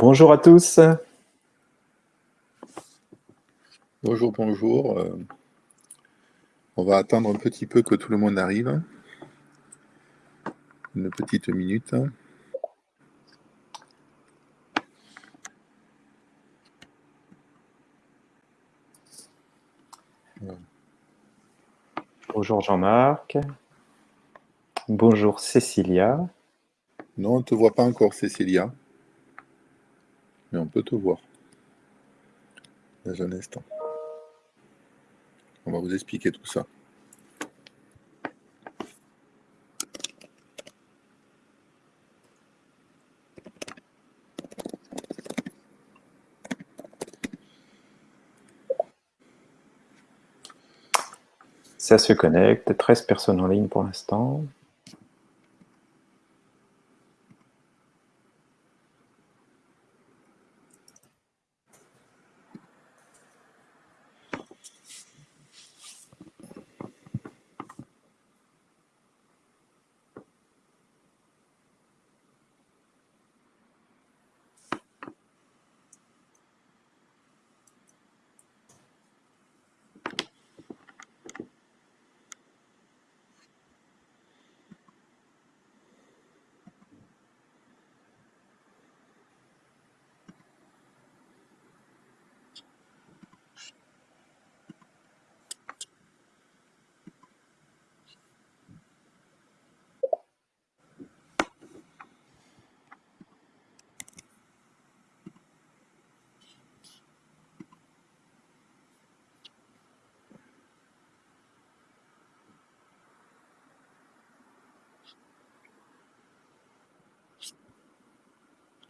Bonjour à tous. Bonjour, bonjour. Euh, on va attendre un petit peu que tout le monde arrive. Une petite minute. Bonjour Jean-Marc. Bonjour Cécilia. Non, on ne te voit pas encore Cécilia. Mais on peut te voir. Dans un instant. On va vous expliquer tout ça. Ça se connecte, 13 personnes en ligne pour l'instant.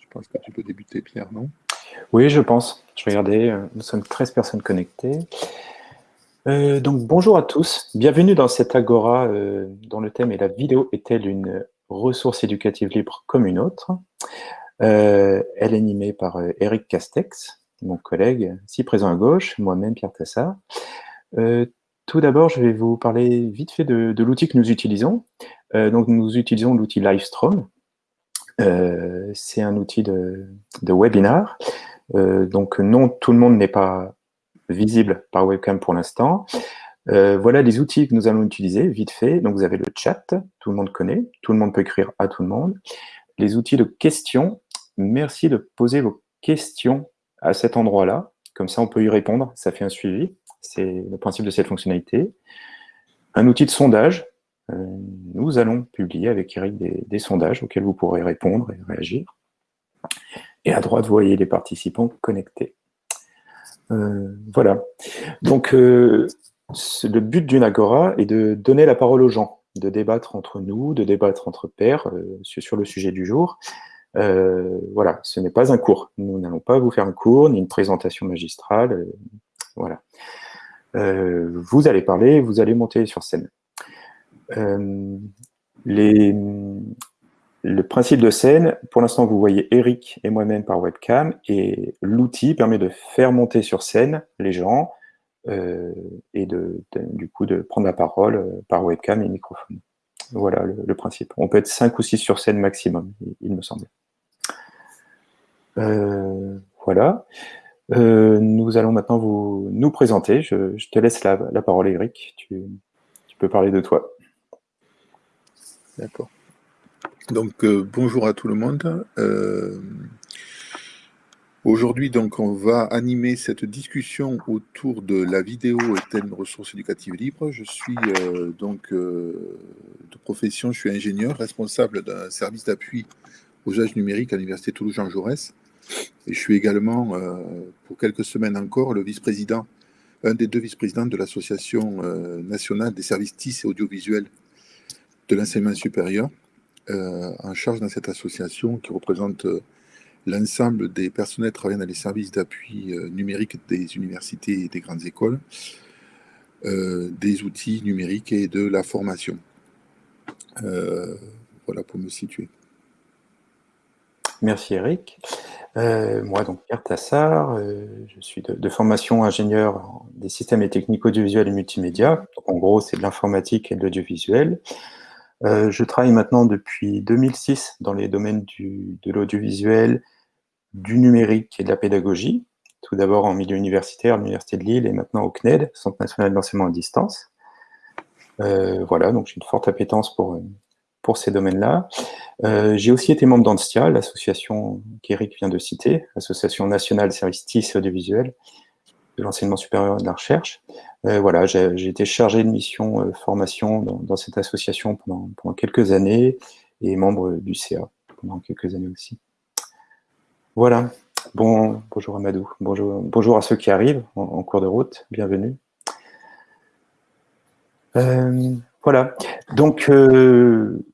Je pense que tu peux débuter, Pierre, non Je pense. Je regardais, euh, nous sommes 13 personnes connectées. Euh, donc, bonjour à tous. Bienvenue dans cette agora euh, dont le thème est « La vidéo est-elle une ressource éducative libre comme une autre? Elle est animée par Eric Castex, mon collègue, ici présent à gauche, moi-même Pierre Tassard. tout d'abord, je vais vous parler vite fait de, l'outil que nous utilisons. donc, nous utilisons l'outil Livestream, euh, c'est un outil de, de webinar. Euh, donc non, tout le monde n'est pas visible par webcam pour l'instant. Euh, voilà les outils que nous allons utiliser, vite fait. Donc vous avez le chat, tout le monde connaît, tout le monde peut écrire à tout le monde. Les outils de questions, merci de poser vos questions à cet endroit-là. Comme ça, on peut y répondre, ça fait un suivi. C'est le principe de cette fonctionnalité. Un outil de sondage, euh, nous allons publier avec Eric des, sondages auxquels vous pourrez répondre et réagir. Et à droite, vous voyez les participants connectés. Euh, voilà. Donc, euh, le but d'une agora est de donner la parole aux gens, de débattre entre nous, de débattre entre pairs sur le sujet du jour. voilà, ce n'est pas un cours. Nous n'allons pas vous faire un cours, ni une présentation magistrale. voilà. vous allez parler, vous allez monter sur scène. Euh, les, le principe de scène, pour l'instant, vous voyez Eric et moi-même par webcam, et l'outil permet de faire monter sur scène les gens euh, et de, du coup de prendre la parole euh, par webcam et microphone. Voilà le, principe. On peut être 5 ou 6 sur scène maximum, il, me semble. voilà. nous allons maintenant vous, nous présenter. Je, te laisse la, la parole, Eric. Tu, tu peux parler de toi. D'accord. Donc, euh, bonjour à tout le monde. Euh, aujourd'hui, donc, on va animer cette discussion autour de la vidéo est-elle une ressource éducative libre Je suis euh, donc de profession, je suis ingénieur, responsable d'un service d'appui aux usages numériques à l'Université Toulouse-Jean Jaurès. Et je suis également, pour quelques semaines encore, le vice-président, un des deux vice-présidents de l'Association nationale des services TIS et audiovisuels de l'enseignement supérieur, euh, en charge dans cette association qui représente euh, l'ensemble des personnels travaillant dans les services d'appui euh, numérique des universités et des grandes écoles, des outils numériques et de la formation. voilà pour me situer. Merci Eric. moi, donc Pierre Tassard, je suis de, formation ingénieur des systèmes et techniques audiovisuels et multimédia. En gros, c'est de l'informatique et de l'audiovisuel. Euh, je travaille maintenant depuis 2006 dans les domaines de l'audiovisuel, du numérique et de la pédagogie, tout d'abord en milieu universitaire, à l'Université de Lille, et maintenant au CNED, Centre national d'enseignement à distance. Euh, voilà, donc j'ai une forte appétence pour, pour ces domaines-là. Euh, j'ai aussi été membre d'ANSTIA, l'association qu'Éric vient de citer, Association nationale service TIS audiovisuel, de l'enseignement supérieur et de la recherche. Euh, voilà, j'ai été chargé de mission formation dans, cette association pendant, quelques années, et membre du CA pendant quelques années aussi. Voilà, bon, bonjour Amadou, bonjour, bonjour à ceux qui arrivent en, cours de route, bienvenue. Euh, voilà, donc euh,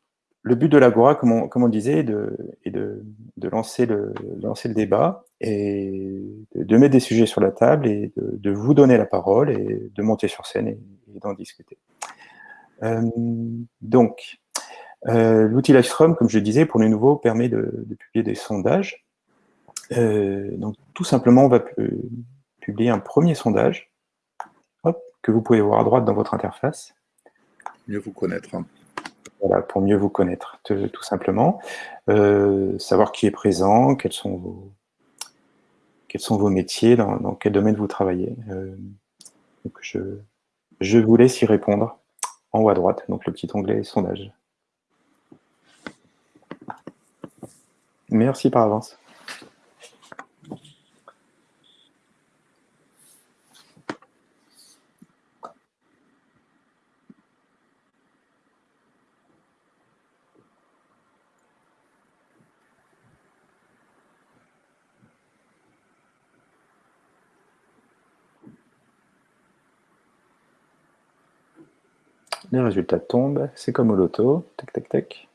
le but de l'Agora, comme, on, comme on disait, est de, lancer, le, débat et de, mettre des sujets sur la table et de, vous donner la parole et de monter sur scène et, d'en discuter. Euh, donc, l'outil Livestream, comme je le disais, pour les nouveaux, permet de, publier des sondages euh, donc, tout simplement, on va publier un premier sondage que vous pouvez voir à droite dans votre interface. Mieux vous connaître. Hein. Pour mieux vous connaître, tout simplement. Euh, savoir qui est présent, quels sont vos, quels sont vos métiers, dans, quel domaine vous travaillez. Euh, je, je vous laisse y répondre en haut à droite, donc le petit onglet sondage. Merci par avance. Les résultats tombent, c'est comme au loto, tac tac tac.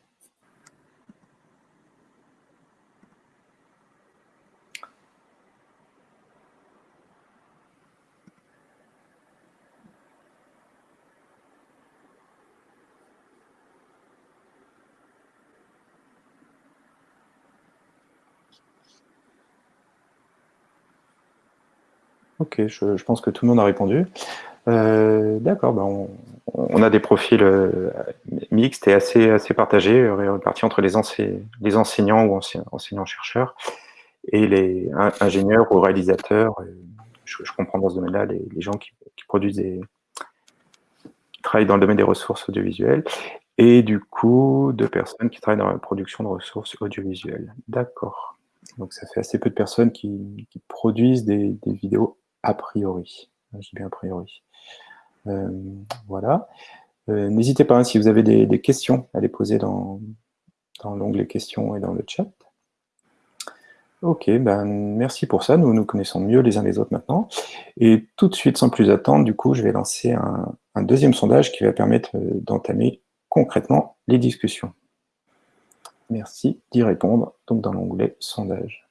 Ok, je, pense que tout le monde a répondu. Euh, d'accord, ben a des profils euh, mixtes et assez, partagés, répartis entre les, les enseignants ou enseignants-chercheurs et les ingénieurs ou réalisateurs. Je, comprends dans ce domaine-là les, gens qui, produisent travaillent dans le domaine des ressources audiovisuelles et du coup de personnes qui travaillent dans la production de ressources audiovisuelles. D'accord. Donc ça fait assez peu de personnes qui, produisent des, des vidéos a priori. J'ai bien a priori. Euh, voilà. Euh, n'hésitez pas, hein, si vous avez des, questions, à les poser dans, l'onglet questions et dans le chat. Ok, ben merci pour ça. Nous nous connaissons mieux les uns les autres maintenant. Et tout de suite, sans plus attendre, du coup, je vais lancer un, un deuxième sondage qui va permettre euh, d'entamer concrètement les discussions. Merci d'y répondre, donc dans l'onglet sondage.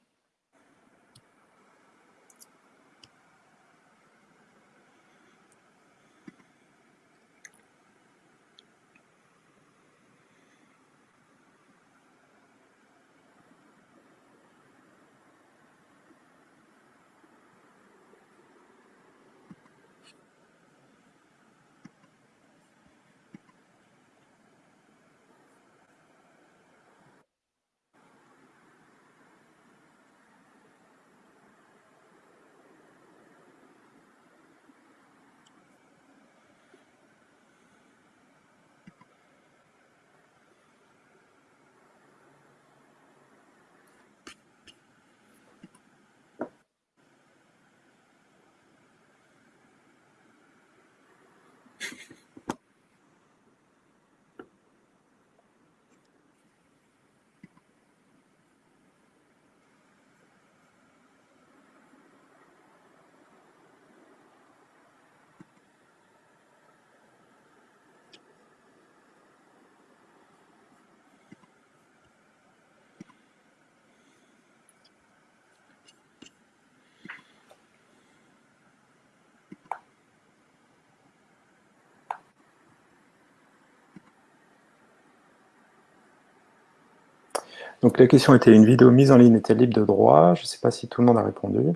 Donc la question était, une vidéo mise en ligne est-elle libre de droit Je ne sais pas si tout le monde a répondu.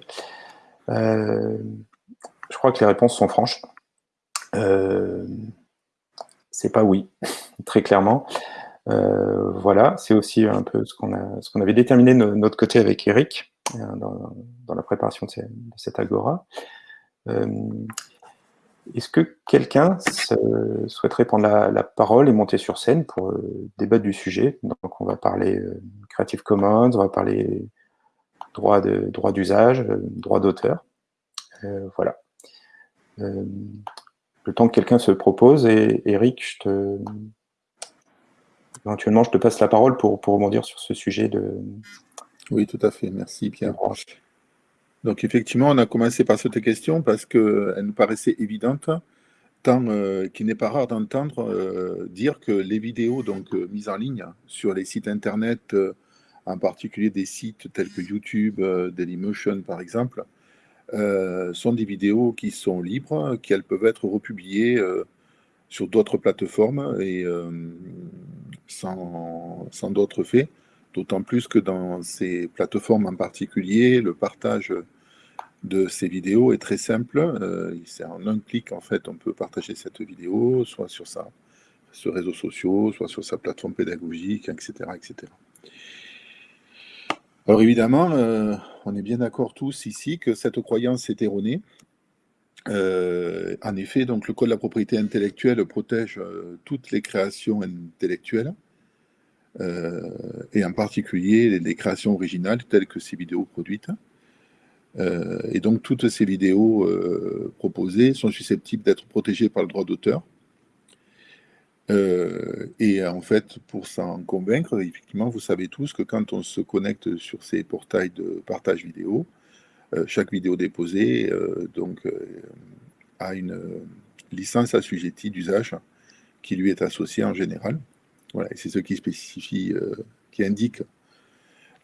Euh, je crois que les réponses sont franches. Euh, c'est pas oui, très clairement. Euh, voilà, c'est aussi un peu ce qu'on avait déterminé de notre côté avec Eric. dans, la préparation de, cette agora. Est-ce que quelqu'un souhaiterait prendre la, parole et monter sur scène pour euh, débattre du sujet? Donc, on va parler euh, Creative Commons, on va parler droit d'usage, droit, euh, droit d'auteur. voilà. le temps que quelqu'un se propose, et Eric, je te... éventuellement, je te passe la parole pour, pour rebondir sur ce sujet de... Oui, tout à fait. Merci, Pierre. Donc effectivement, on a commencé par cette question parce qu'elle nous paraissait évidente, tant euh, qu'il n'est pas rare d'entendre euh, dire que les vidéos donc, euh, mises en ligne sur les sites Internet, en particulier des sites tels que YouTube, Dailymotion par exemple, sont des vidéos qui sont libres, qu'elles peuvent être republiées sur d'autres plateformes et sans, sans d'autres faits. D'autant plus que dans ces plateformes en particulier, le partage de ces vidéos est très simple. Euh, c'est en un clic, en fait, on peut partager cette vidéo, soit sur sa sur réseaux sociaux, soit sur sa plateforme pédagogique, etc. etc. Alors évidemment, euh, on est bien d'accord tous ici que cette croyance est erronée. Euh, en effet, donc le Code de la propriété intellectuelle protège toutes les créations intellectuelles, et en particulier les, créations originales telles que ces vidéos produites. Euh, et donc toutes ces vidéos euh, proposées sont susceptibles d'être protégées par le droit d'auteur. Euh, et en fait, pour s'en convaincre, effectivement, vous savez tous que quand on se connecte sur ces portails de partage vidéo, chaque vidéo déposée donc, a une licence assujettie d'usage qui lui est associée en général. Voilà, c'est ce qui spécifie, qui indique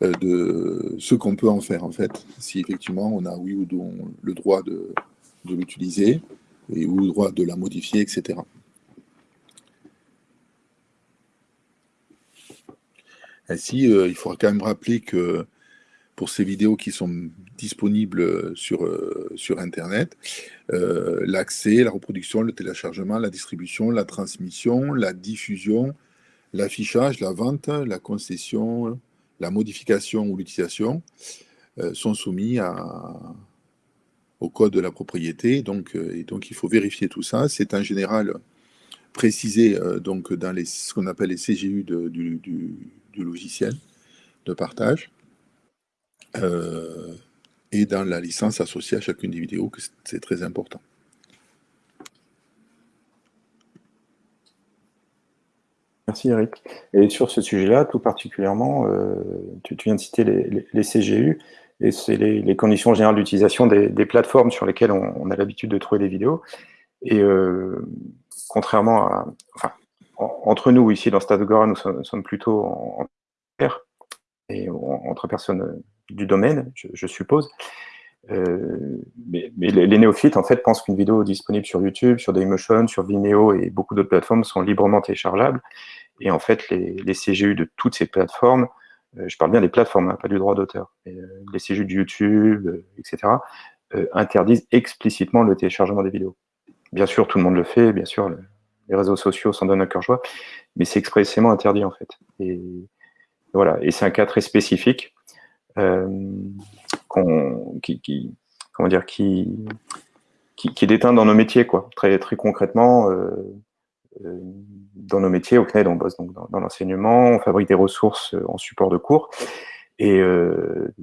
euh, de ce qu'on peut en faire, en fait, si effectivement on a oui ou non le droit de, l'utiliser, et ou le droit de la modifier, etc. Ainsi, euh, il faudra quand même rappeler que pour ces vidéos qui sont disponibles sur, euh, sur Internet, l'accès, la reproduction, le téléchargement, la distribution, la transmission, la diffusion, l'affichage, la vente, la concession, la modification ou l'utilisation euh, sont soumis au code de la propriété. Donc, euh, et donc, il faut vérifier tout ça. C'est en général précisé euh, dans ce qu'on appelle les CGU du, logiciel de partage et dans la licence associée à chacune des vidéos, c'est très important. Merci Eric. Et sur ce sujet-là, tout particulièrement, euh, tu, viens de citer les, CGU, et c'est les, conditions générales d'utilisation des, plateformes sur lesquelles on, a l'habitude de trouver des vidéos. Et euh, contrairement à... Enfin, entre nous, ici, dans Stadogora, nous, sommes, plutôt en, pair, et entre personnes du domaine, je, suppose. Euh, mais, les, néophytes, en fait, pensent qu'une vidéo disponible sur YouTube, sur Dailymotion, sur Vimeo et beaucoup d'autres plateformes sont librement téléchargeables. Et en fait, les, CGU de toutes ces plateformes, euh, je parle bien des plateformes, hein, pas du droit d'auteur, euh, les CGU de YouTube, euh, etc., interdisent explicitement le téléchargement des vidéos. Bien sûr, tout le monde le fait, bien sûr, les réseaux sociaux s'en donnent un cœur joie, mais c'est expressément interdit, en fait. Et voilà, et c'est un cas très spécifique qui, comment dire, qui, qui, qui, est déteint dans nos métiers, quoi. Très, très concrètement, dans nos métiers. Au CNED, on bosse donc dans, l'enseignement, on fabrique des ressources euh, en support de cours. Et euh,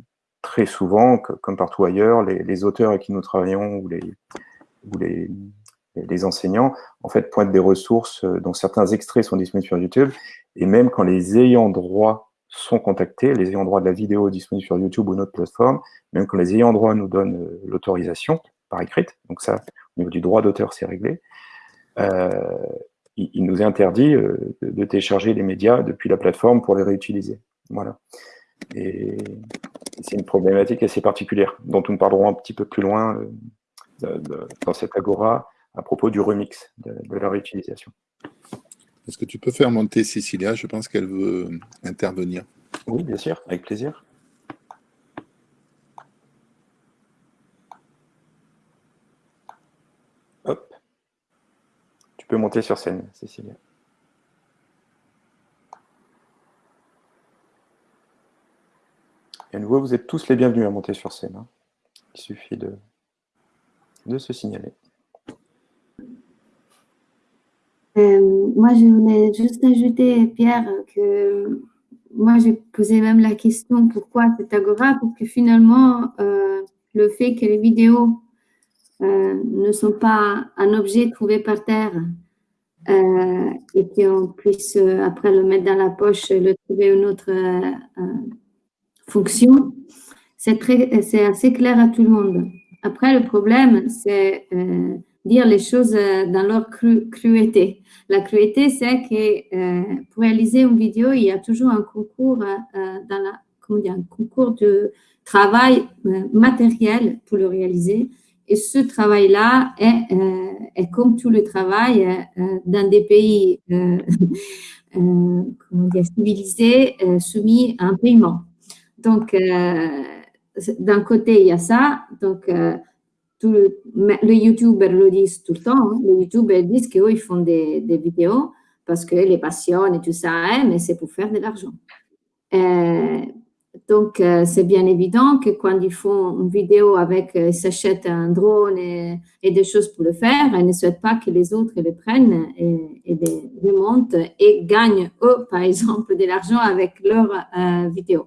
très souvent, comme partout ailleurs, les, auteurs avec qui nous travaillons ou les, enseignants, en fait, pointent des ressources dont certains extraits sont disponibles sur YouTube. Et même quand les ayants droit sont contactés, les ayants droit de la vidéo disponible sur YouTube ou notre plateforme, même quand les ayants droit nous donnent l'autorisation par écrite, donc ça, au niveau du droit d'auteur, c'est réglé, euh, il, nous est interdit euh, de, télécharger les médias depuis la plateforme pour les réutiliser. Voilà. Et c'est une problématique assez particulière, dont nous parlerons un petit peu plus loin euh, dans cette agora à propos du remix, de, la réutilisation. Est-ce que tu peux faire monter Cécilia? Je pense qu'elle veut intervenir. Oui, bien sûr, avec plaisir. Tu peux monter sur scène, Cécilia. Et nouveau, vous êtes tous les bienvenus à monter sur scène. Hein. Il suffit de, de se signaler. Euh, moi, je voulais juste ajouter, Pierre, que moi, j'ai posé même la question pourquoi cette agora Parce que finalement, euh, le fait que les vidéos euh, ne sont pas un objet trouvé par terre et qu'on puisse après le mettre dans la poche, le trouver une autre fonction, c'est assez clair à tout le monde. Après, le problème, c'est dire les choses euh, dans leur cruauté. La cruauté, c'est que euh, pour réaliser une vidéo, il y a toujours un concours, euh, dans la, comment dire, un concours de travail matériel pour le réaliser. Et ce travail-là est, est, comme tout le travail dans des pays civilisés soumis à un paiement. Donc, d'un côté, il y a ça. Donc, le, les youtubeurs le disent tout le temps. Hein. Les youtubeurs disent qu'eux, ils font des, vidéos parce que les passions et tout ça, hein, mais c'est pour faire de l'argent. Euh, donc, euh, c'est bien évident que quand ils font une vidéo avec, ils s'achètent un drone et, des choses pour le faire, ils ne souhaitent pas que les autres le prennent et, et les, montent et gagnent, eux, par exemple, de l'argent avec leurs euh, vidéos.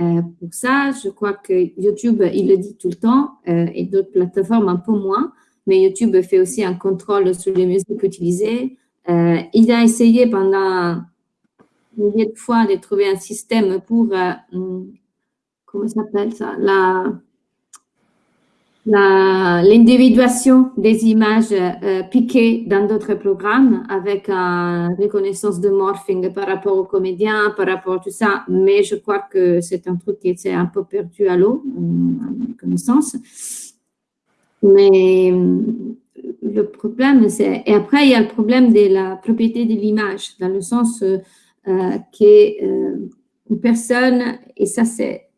Euh, pour ça, je crois que YouTube, il le dit tout le temps, euh, et d'autres plateformes un peu moins, mais YouTube fait aussi un contrôle sur les musiques utilisées. Euh, il a essayé pendant milliers de fois de trouver un système pour, hum, comment s'appelle ça, la, l'individuation des images euh, piquées dans d'autres programmes avec une reconnaissance de morphing par rapport aux comédiens, par rapport à tout ça, mais je crois que c'est un truc qui s'est un peu perdu à l'eau, à ma connaissance. Mais le problème, c'est... Et après, il y a le problème de la propriété de l'image, dans le sens euh, qu'une euh, personne, et ça c'est...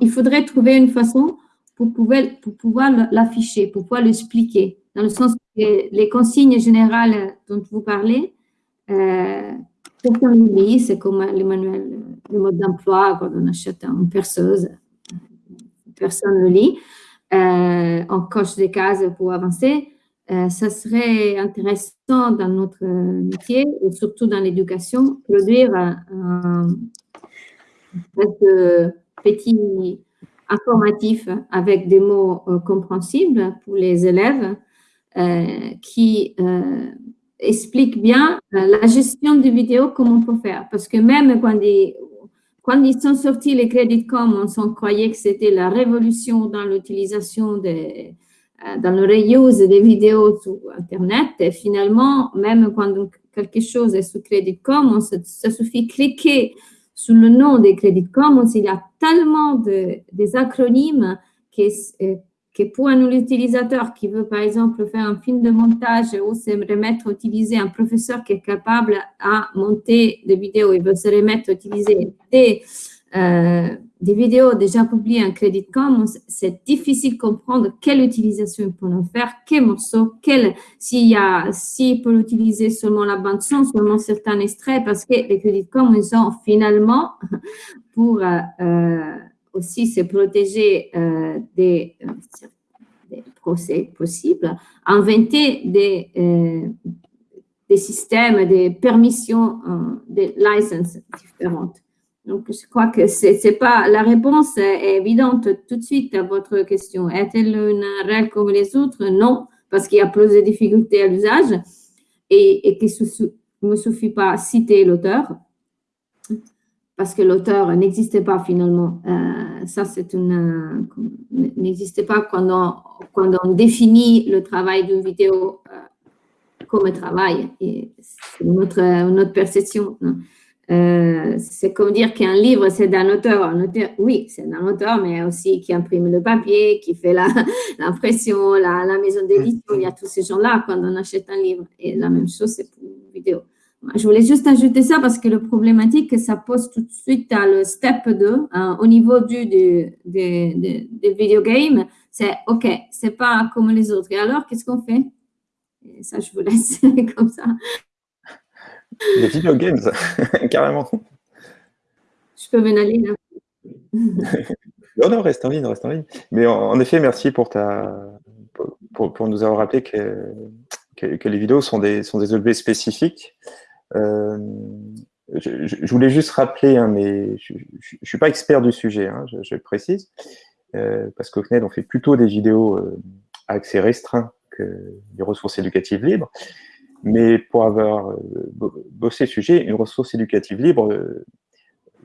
Il faudrait trouver une façon pour pouvoir, pour pouvoir l'afficher, pour pouvoir l'expliquer, dans le sens que les consignes générales dont vous parlez, euh, c'est comme le manuel, le mode d'emploi quand on achète une perceuse, personne ne lit, euh, on coche des cases pour avancer. Euh, ça serait intéressant dans notre métier, et surtout dans l'éducation, produire un, petit informatif avec des mots euh, compréhensibles pour les élèves euh, qui euh, expliquent bien la gestion des vidéos, comment on peut faire. Parce que même quand ils, quand ils sont sortis les crédits commons, on croyait que c'était la révolution dans l'utilisation des dans le reuse des vidéos sur Internet. Et finalement, même quand quelque chose est sous Credit Commons, ça suffit cliquer sous le nom des crédits commons, il y a tellement de, des acronymes que, euh, que pour un utilisateur qui veut, par exemple, faire un film de montage ou se remettre à utiliser un professeur qui est capable à monter des vidéos, il veut se remettre à utiliser des euh, des vidéos déjà publiées en Credit Commons, c'est difficile de comprendre quelle utilisation ils peuvent en faire, quel morceau, s'il y a, s'il peut utiliser seulement la bande son, seulement certains extraits, parce que les Credit Commons, ils ont finalement, pour euh, euh, aussi se protéger des, des, procès possibles, inventé des, des systèmes, des permissions, des licenses différentes. Donc, je crois que c'est pas la réponse est évidente tout de suite à votre question. Est-elle une règle comme les autres? Non, parce qu'il y a plus de difficultés à l'usage et, et qu'il ne me suffit pas citer l'auteur parce que l'auteur n'existait pas finalement. Euh, ça, c'est une n'existait pas quand on, quand on définit le travail d'une vidéo euh, comme travail. C'est notre, notre perception. Euh, c'est comme dire qu'un livre, c'est d'un auteur. Un auteur. Oui, c'est d'un auteur, mais aussi qui imprime le papier, qui fait l'impression, la, la, maison d'édition. Il y a tous ces gens-là quand on achète un livre. Et la même chose, c'est pour une vidéo. Je voulais juste ajouter ça parce que le problématique, ça pose tout de suite à le step 2, hein, au niveau du, du, des, des, c'est OK, c'est pas comme les autres. Et alors, qu'est-ce qu'on fait? Et ça, je vous laisse comme ça. Les video games, carrément. Je peux m'en aller là. non, non, reste en ligne, reste en ligne. Mais en, effet, merci pour, ta, pour, nous avoir rappelé que, que, les vidéos sont des, sont des objets spécifiques. Euh, je, voulais juste rappeler, hein, mais je ne suis pas expert du sujet, hein, je, le précise, euh, parce qu'au CNED, on fait plutôt des vidéos euh, à accès restreint que des ressources éducatives libres. Mais pour avoir euh, bossé le sujet, une ressource éducative libre,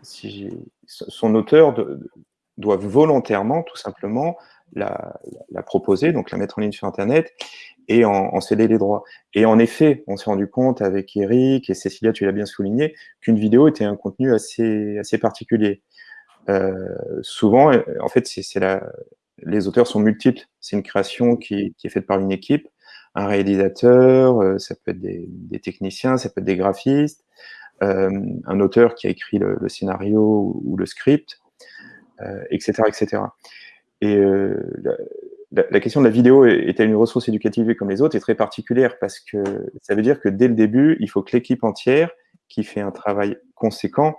si son auteur doit volontairement, tout simplement, la, proposer, donc la mettre en ligne sur Internet, et en, céder les droits. Et en effet, on s'est rendu compte avec Eric et Cécilia, tu l'as bien souligné, qu'une vidéo était un contenu assez, assez particulier. Euh, souvent, en fait, les auteurs sont multiples. C'est une création qui, est faite par une équipe, un réalisateur, euh, ça peut être des, techniciens, ça peut être des graphistes, euh, un auteur qui a écrit le, scénario ou le script, etc., etc. Et la, question de la vidéo est-elle une ressource éducative comme les autres est très particulière parce que ça veut dire que dès le début, il faut que l'équipe entière qui fait un travail conséquent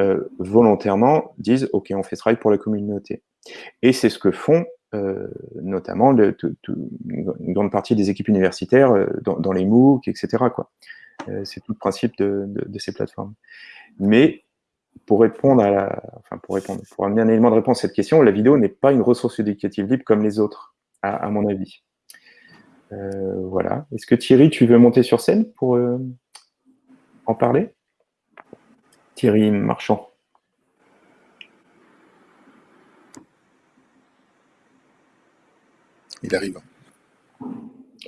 euh, volontairement dise « Ok, on fait ce travail pour la communauté ». Et c'est ce que font euh, notamment le, une grande partie des équipes universitaires euh, dans, les MOOC, etc. c'est tout le principe de, ces plateformes. Mais pour répondre à la, enfin pour répondre, pour amener un élément de réponse à cette question, la vidéo n'est pas une ressource éducative libre comme les autres, à, mon avis. Euh, voilà. Est-ce que Thierry, tu veux monter sur scène pour euh, en parler? Thierry Marchand. Il arrive.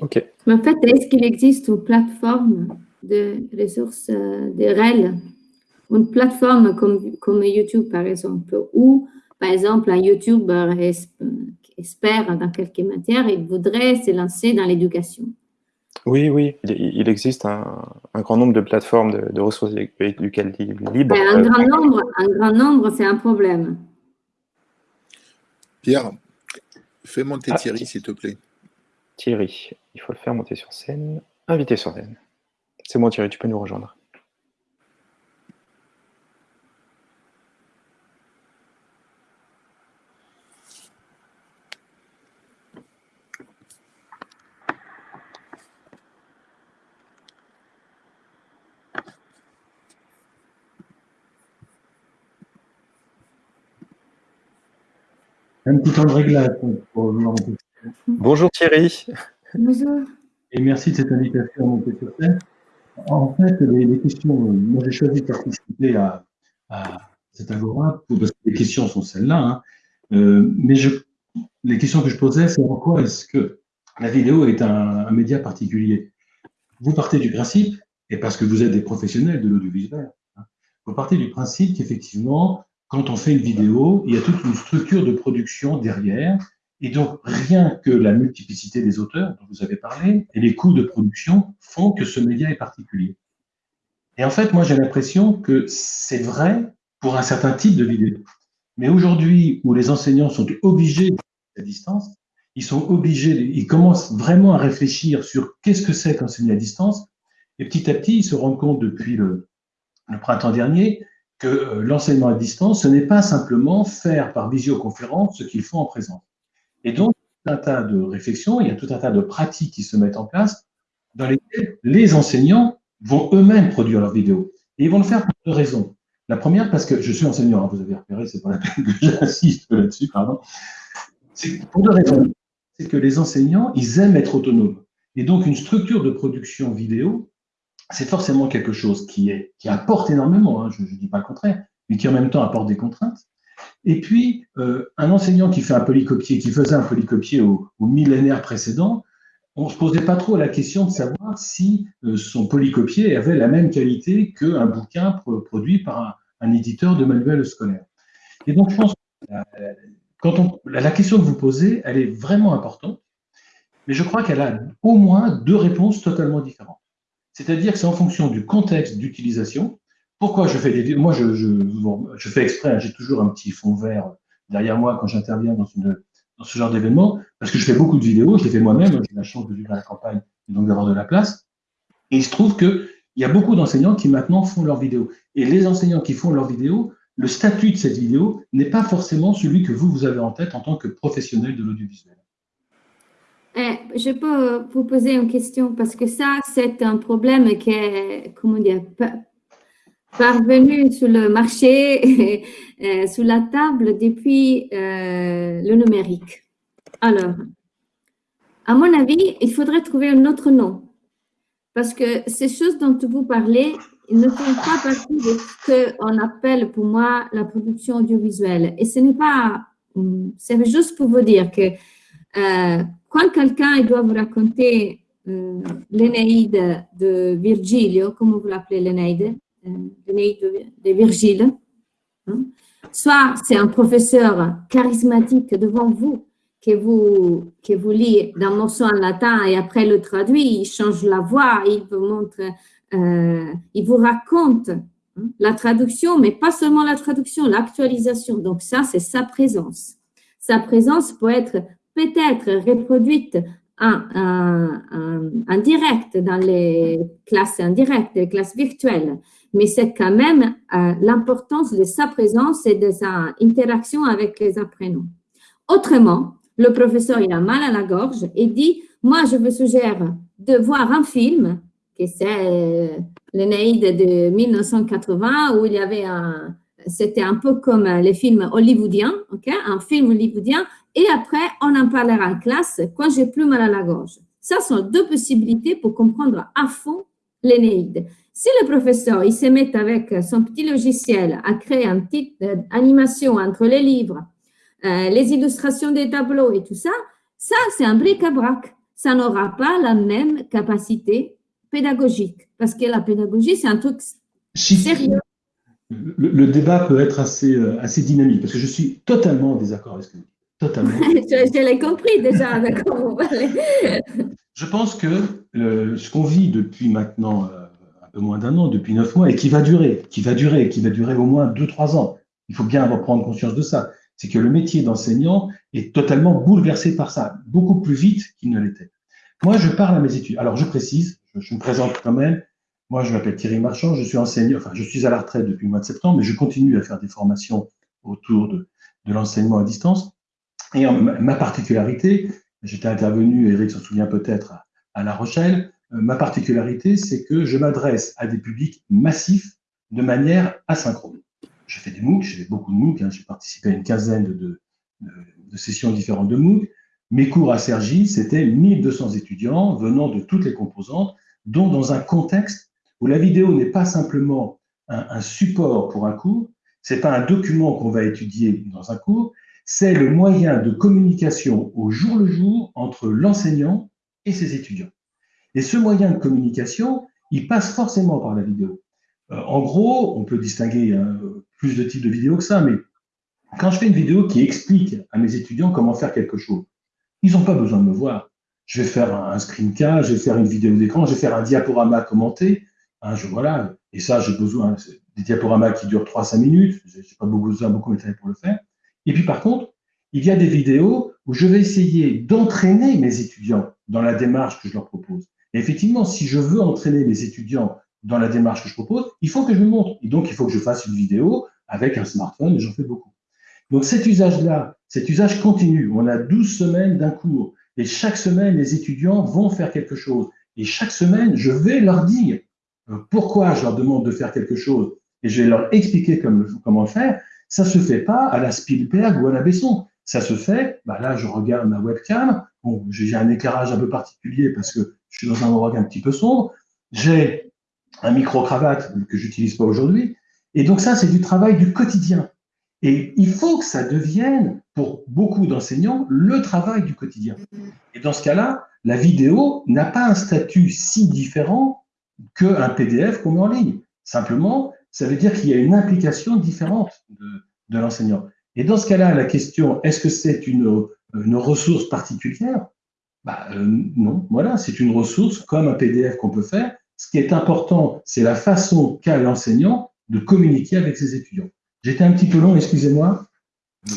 Ok. En fait, est-ce qu'il existe une plateforme de ressources euh, de REL une plateforme comme, comme YouTube, par exemple, où, par exemple, un YouTuber espère dans quelque matière et voudrait se lancer dans l'éducation. Oui, oui, il existe un, un, grand nombre de plateformes de, ressources éducatives libres. un, grand nombre, un grand nombre, c'est un problème. Pierre, fais monter ah, Thierry, s'il te plaît. Thierry, il faut le faire monter sur scène. Invité sur scène. C'est moi, Thierry, tu peux nous rejoindre. Un petit temps de réglage pour Bonjour Thierry. Bonjour. Et merci de cette invitation à monter sur scène. En fait, les, questions, moi j'ai choisi de participer à, à cet agora parce que les questions sont celles-là. Hein. Euh, mais je, les questions que je posais, c'est en quoi est-ce que la vidéo est un, un, média particulier? Vous partez du principe, et parce que vous êtes des professionnels de l'audiovisuel, hein, vous partez du principe qu'effectivement, quand on fait une vidéo, il y a toute une structure de production derrière. Et donc, rien que la multiplicité des auteurs dont vous avez parlé et les coûts de production font que ce média est particulier. Et en fait, moi, j'ai l'impression que c'est vrai pour un certain type de vidéo. Mais aujourd'hui, où les enseignants sont obligés à distance, ils sont obligés, ils commencent vraiment à réfléchir sur qu'est-ce que c'est qu'enseigner à distance. Et petit à petit, ils se rendent compte depuis le, le printemps dernier que euh, l'enseignement à distance, ce n'est pas simplement faire par visioconférence ce qu'ils font en présence. Et donc, tout un tas de réflexions, il y a tout un tas de pratiques qui se mettent en place dans lesquelles les enseignants vont eux-mêmes produire leurs vidéos. Et ils vont le faire pour deux raisons. La première, parce que je suis enseignant, hein, vous avez repéré, c'est pas la peine que j'insiste là-dessus, pardon. C'est pour deux raisons. C'est que les enseignants, ils aiment être autonomes. Et donc, une structure de production vidéo, c'est forcément quelque chose qui, apporte énormément, hein, je ne dis pas le contraire, mais qui en même temps apporte des contraintes. Et puis, euh, un enseignant qui fait un polycopier, qui faisait un polycopier au, millénaire précédent, on ne se posait pas trop la question de savoir si euh, son polycopier avait la même qualité qu'un bouquin produit par un, éditeur de manuels scolaires. Et donc, je pense que on, la question que vous posez, elle est vraiment importante, mais je crois qu'elle a au moins deux réponses totalement différentes. C'est-à-dire que c'est en fonction du contexte d'utilisation. Pourquoi je fais des Moi, je, fais exprès, hein, j'ai toujours un petit fond vert derrière moi quand j'interviens dans, dans ce genre d'événement, parce que je fais beaucoup de vidéos, je les fais moi-même, j'ai la chance de vivre à la campagne et donc d'avoir de la place. Et il se trouve qu'il y a beaucoup d'enseignants qui maintenant font leurs vidéos. Et les enseignants qui font leurs vidéos le statut de cette vidéo n'est pas forcément celui que vous, vous avez en tête en tant que professionnel de l'audiovisuel. Eh, je peux vous poser une question parce que ça, c'est un problème qui est, comment dire, parvenu sur le marché, euh, sur la table depuis euh, le numérique. Alors, à mon avis, il faudrait trouver un autre nom parce que ces choses dont vous parlez, ne font pas partie de ce qu'on appelle pour moi la production audiovisuelle. Et ce n'est pas, c'est juste pour vous dire que euh, quand quelqu'un doit vous raconter euh, l'Énéide de Virgilio, comment vous l'appelez l'Énéide euh, L'Énéide de, Virgile, hein, soit c'est un professeur charismatique devant vous, que vous, que vous lit d'un morceau en latin et après le traduit, il change la voix, il vous montre, euh, il vous raconte hein, la traduction, mais pas seulement la traduction, l'actualisation. Donc ça, c'est sa présence. Sa présence peut être peut-être reproduite en, direct dans les classes indirectes, les classes virtuelles, mais c'est quand même euh, l'importance de sa présence et de sa interaction avec les apprenants. Autrement, le professeur a mal à la gorge et dit, moi je vous suggère de voir un film, que c'est euh, l'Énéide de 1980, où il y avait un, c'était un peu comme les films hollywoodiens, ok, un film hollywoodien et après, on en parlera en classe quand j'ai plus mal à la gorge. Ça sont deux possibilités pour comprendre à fond l'Énéide. Si le professeur il se met avec son petit logiciel à créer une petite euh, animation entre les livres, euh, les illustrations des tableaux et tout ça, ça c'est un bric-à-brac. Ça n'aura pas la même capacité pédagogique parce que la pédagogie c'est un truc sérieux. Le, le, débat peut être assez, euh, assez dynamique parce que je suis totalement en désaccord avec ce que vous Totalement. je, l'ai compris déjà, d'accord. je pense que ce qu'on vit depuis maintenant euh, un peu moins d'un an, depuis neuf mois, et qui va durer, qui va durer, qui va durer au moins deux, trois ans, il faut bien prendre conscience de ça, c'est que le métier d'enseignant est totalement bouleversé par ça, beaucoup plus vite qu'il ne l'était. Moi, je parle à mes études. Alors, je précise, je, me présente quand même. Moi, je m'appelle Thierry Marchand, je suis enseignant, enfin, je suis à la retraite depuis le mois de septembre, mais je continue à faire des formations autour de, de l'enseignement à distance. Et ma particularité, j'étais intervenu, Eric s'en souvient peut-être, à La Rochelle, euh, ma particularité, c'est que je m'adresse à des publics massifs de manière asynchrone. Je fais des MOOC, j'ai beaucoup de MOOC, hein, j'ai participé à une quinzaine de, de, sessions différentes de MOOC. Mes cours à Sergi, c'était 1200 étudiants venant de toutes les composantes, dont dans un contexte où la vidéo n'est pas simplement un, un support pour un cours, c'est pas un document qu'on va étudier dans un cours, c'est le moyen de communication au jour le jour entre l'enseignant et ses étudiants. Et ce moyen de communication, il passe forcément par la vidéo. Euh, en gros, on peut distinguer euh, plus de types de vidéos que ça, mais quand je fais une vidéo qui explique à mes étudiants comment faire quelque chose, ils n'ont pas besoin de me voir. Je vais faire un, screencast, je vais faire une vidéo d'écran, je vais faire un diaporama commenté. Hein, je, voilà. Et ça, j'ai besoin des diaporamas qui durent 3-5 minutes. Je n'ai pas besoin beaucoup matériel pour le faire. Et puis par contre, il y a des vidéos où je vais essayer d'entraîner mes étudiants dans la démarche que je leur propose. Et effectivement, si je veux entraîner mes étudiants dans la démarche que je propose, il faut que je me montre. Et donc, il faut que je fasse une vidéo avec un smartphone, et j'en fais beaucoup. Donc cet usage-là, cet usage continue, on a 12 semaines d'un cours, et chaque semaine, les étudiants vont faire quelque chose. Et chaque semaine, je vais leur dire euh, pourquoi je leur demande de faire quelque chose, et je vais leur expliquer comment le faire, ça se fait pas à la Spielberg ou à la Besson. Ça se fait, bah là, je regarde ma webcam. Bon, j'ai un éclairage un peu particulier parce que je suis dans un endroit un petit peu sombre. J'ai un micro-cravate que j'utilise pas aujourd'hui. Et donc ça, c'est du travail du quotidien. Et il faut que ça devienne, pour beaucoup d'enseignants, le travail du quotidien. Et dans ce cas-là, la vidéo n'a pas un statut si différent qu'un PDF qu'on met en ligne. Simplement, ça veut dire qu'il y a une implication différente de, l'enseignant. Et dans ce cas-là, la question, est-ce que c'est une, une, ressource particulière? Bah, euh, Non, voilà, c'est une ressource comme un PDF qu'on peut faire. Ce qui est important, c'est la façon qu'a l'enseignant de communiquer avec ses étudiants. J'étais un petit peu long, excusez-moi,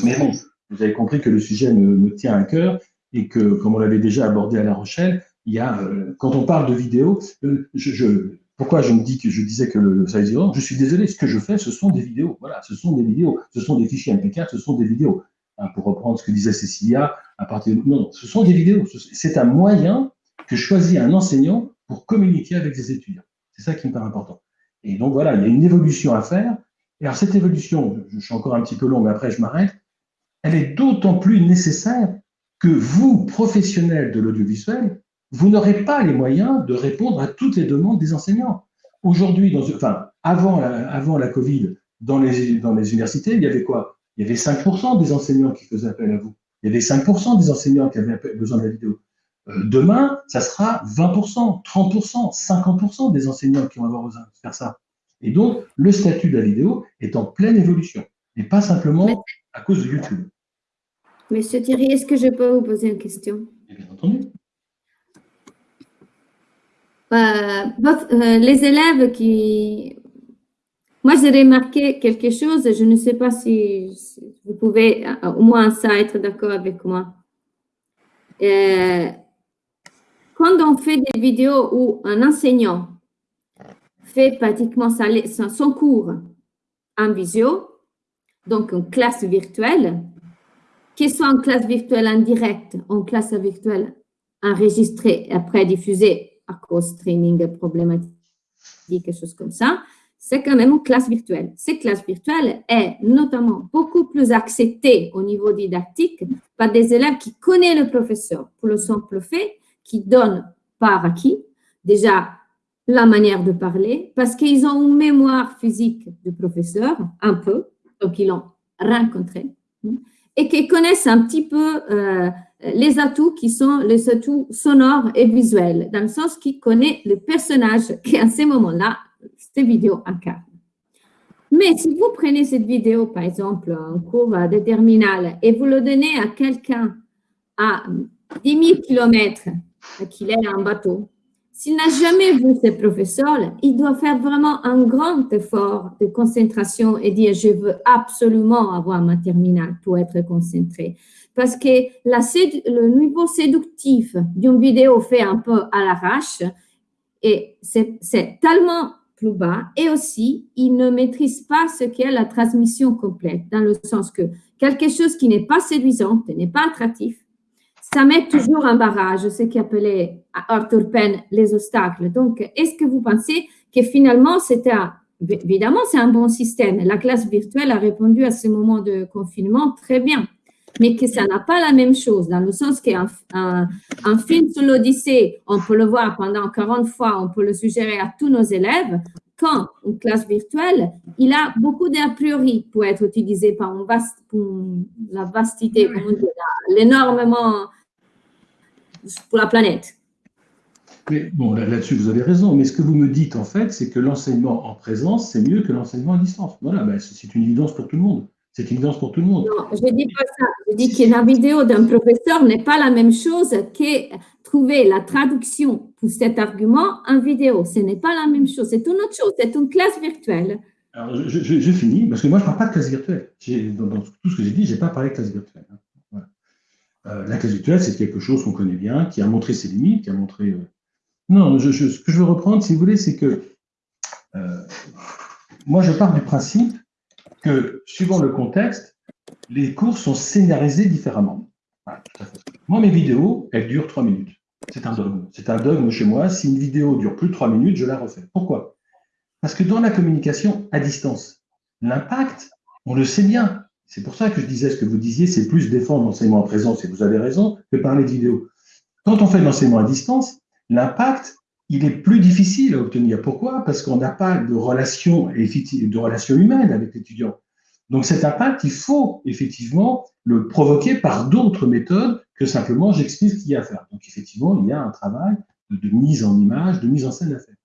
mais bon, vous avez compris que le sujet me, tient à cœur et que, comme on l'avait déjà abordé à La Rochelle, il y a, euh, quand on parle de vidéo, euh, je, pourquoi je me dis que je disais que le, ça dire, je suis désolé, ce que je fais, ce sont des vidéos. Voilà, ce sont des vidéos, ce sont des fichiers MP4, ce sont des vidéos. Hein, pour reprendre ce que disait Cécilia, à partir de... non, ce sont des vidéos. C'est un moyen que choisit un enseignant pour communiquer avec ses étudiants. C'est ça qui me paraît important. Et donc voilà, il y a une évolution à faire. Et alors cette évolution, je suis encore un petit peu long, mais après je m'arrête, elle est d'autant plus nécessaire que vous, professionnels de l'audiovisuel, vous n'aurez pas les moyens de répondre à toutes les demandes des enseignants. Aujourd'hui, enfin, avant la, avant la Covid, dans les, dans les universités, il y avait quoi? Il y avait 5% des enseignants qui faisaient appel à vous. Il y avait 5% des enseignants qui avaient besoin de la vidéo. Euh, demain, ça sera 20%, 30%, 50% des enseignants qui vont avoir besoin de faire ça. Et donc, le statut de la vidéo est en pleine évolution, et pas simplement à cause de YouTube. Monsieur Thierry, est-ce que je peux vous poser une question? Bien entendu. Euh, euh, les élèves qui... Moi, j'ai remarqué quelque chose, je ne sais pas si, vous pouvez au moins ça être d'accord avec moi. quand on fait des vidéos où un enseignant fait pratiquement son cours en visio, donc en classe virtuelle, qu'il soit en classe virtuelle en direct, en classe virtuelle enregistrée et après diffusée à cause streaming problématique, quelque chose comme ça, c'est quand même une classe virtuelle. Cette classe virtuelle est notamment beaucoup plus acceptée au niveau didactique par des élèves qui connaissent le professeur pour le simple fait qu'ils donnent par acquis déjà la manière de parler parce qu'ils ont une mémoire physique du professeur, un peu, donc ils l'ont rencontré, et qu'ils connaissent un petit peu euh, les atouts qui sont les atouts sonores et visuels, dans le sens qu'ils connaissent le personnage qui, à ce moment-là, cette vidéo incarne. Mais si vous prenez cette vidéo, par exemple, en cours de terminale, et vous le donnez à quelqu'un à 10 000 km, qu'il est en bateau, s'il n'a jamais vu ses professeurs, il doit faire vraiment un grand effort de concentration et dire « je veux absolument avoir ma terminale pour être concentré ». Parce que le niveau séductif d'une vidéo fait un peu à l'arrache, et c'est tellement plus bas. Et aussi, il ne maîtrise pas ce qu'est la transmission complète, dans le sens que quelque chose qui n'est pas séduisant, n'est pas attractif, ça met toujours un barrage, ce qu'appelait Arthur Penn les obstacles. Donc, est-ce que vous pensez que finalement, évidemment, c'est un bon système. La classe virtuelle a répondu à ce moment de confinement très bien, mais que ça n'a pas la même chose, dans le sens qu'un un, film sur l'Odyssée, on peut le voir pendant 40 fois, on peut le suggérer à tous nos élèves, quand une classe virtuelle, il a beaucoup d'a priori pour être utilisé par une vaste, la vastité, l'énormément pour la planète. Mais bon, là-dessus, vous avez raison. Mais ce que vous me dites, en fait, c'est que l'enseignement en présence, c'est mieux que l'enseignement à distance. Voilà, ben, c'est une évidence pour tout le monde. C'est une évidence pour tout le monde. Non, je ne dis pas ça. Je dis que la vidéo d'un professeur n'est pas la même chose que trouver la traduction pour cet argument en vidéo. Ce n'est pas la même chose. C'est une autre chose. C'est une classe virtuelle. Alors, je, finis, parce que moi, je ne parle pas de classe virtuelle. Dans, dans, tout ce que j'ai dit, je n'ai pas parlé de classe virtuelle. Hein. Euh, la classe virtuelle, c'est quelque chose qu'on connaît bien, qui a montré ses limites, qui a montré... Euh, non, ce que je veux reprendre, si vous voulez, c'est que euh, moi, je pars du principe que, suivant le contexte, les cours sont scénarisés différemment. moi, mes vidéos, elles durent trois minutes. C'est un dogme. C'est un dogme chez moi. Si une vidéo dure plus de trois minutes, je la refais. Pourquoi? Parce que dans la communication à distance, l'impact, on le sait bien, c'est pour ça que je disais ce que vous disiez, c'est plus défendre l'enseignement en présence, et vous avez raison, que parler de vidéo. Quand on fait l'enseignement à distance, l'impact, il est plus difficile à obtenir. Pourquoi? Parce qu'on n'a pas de relation, de relation humaine avec l'étudiant. Donc cet impact, il faut effectivement le provoquer par d'autres méthodes que simplement j'explique ce qu'il y a à faire. Donc effectivement, il y a un travail de, mise en image, de mise en scène à faire.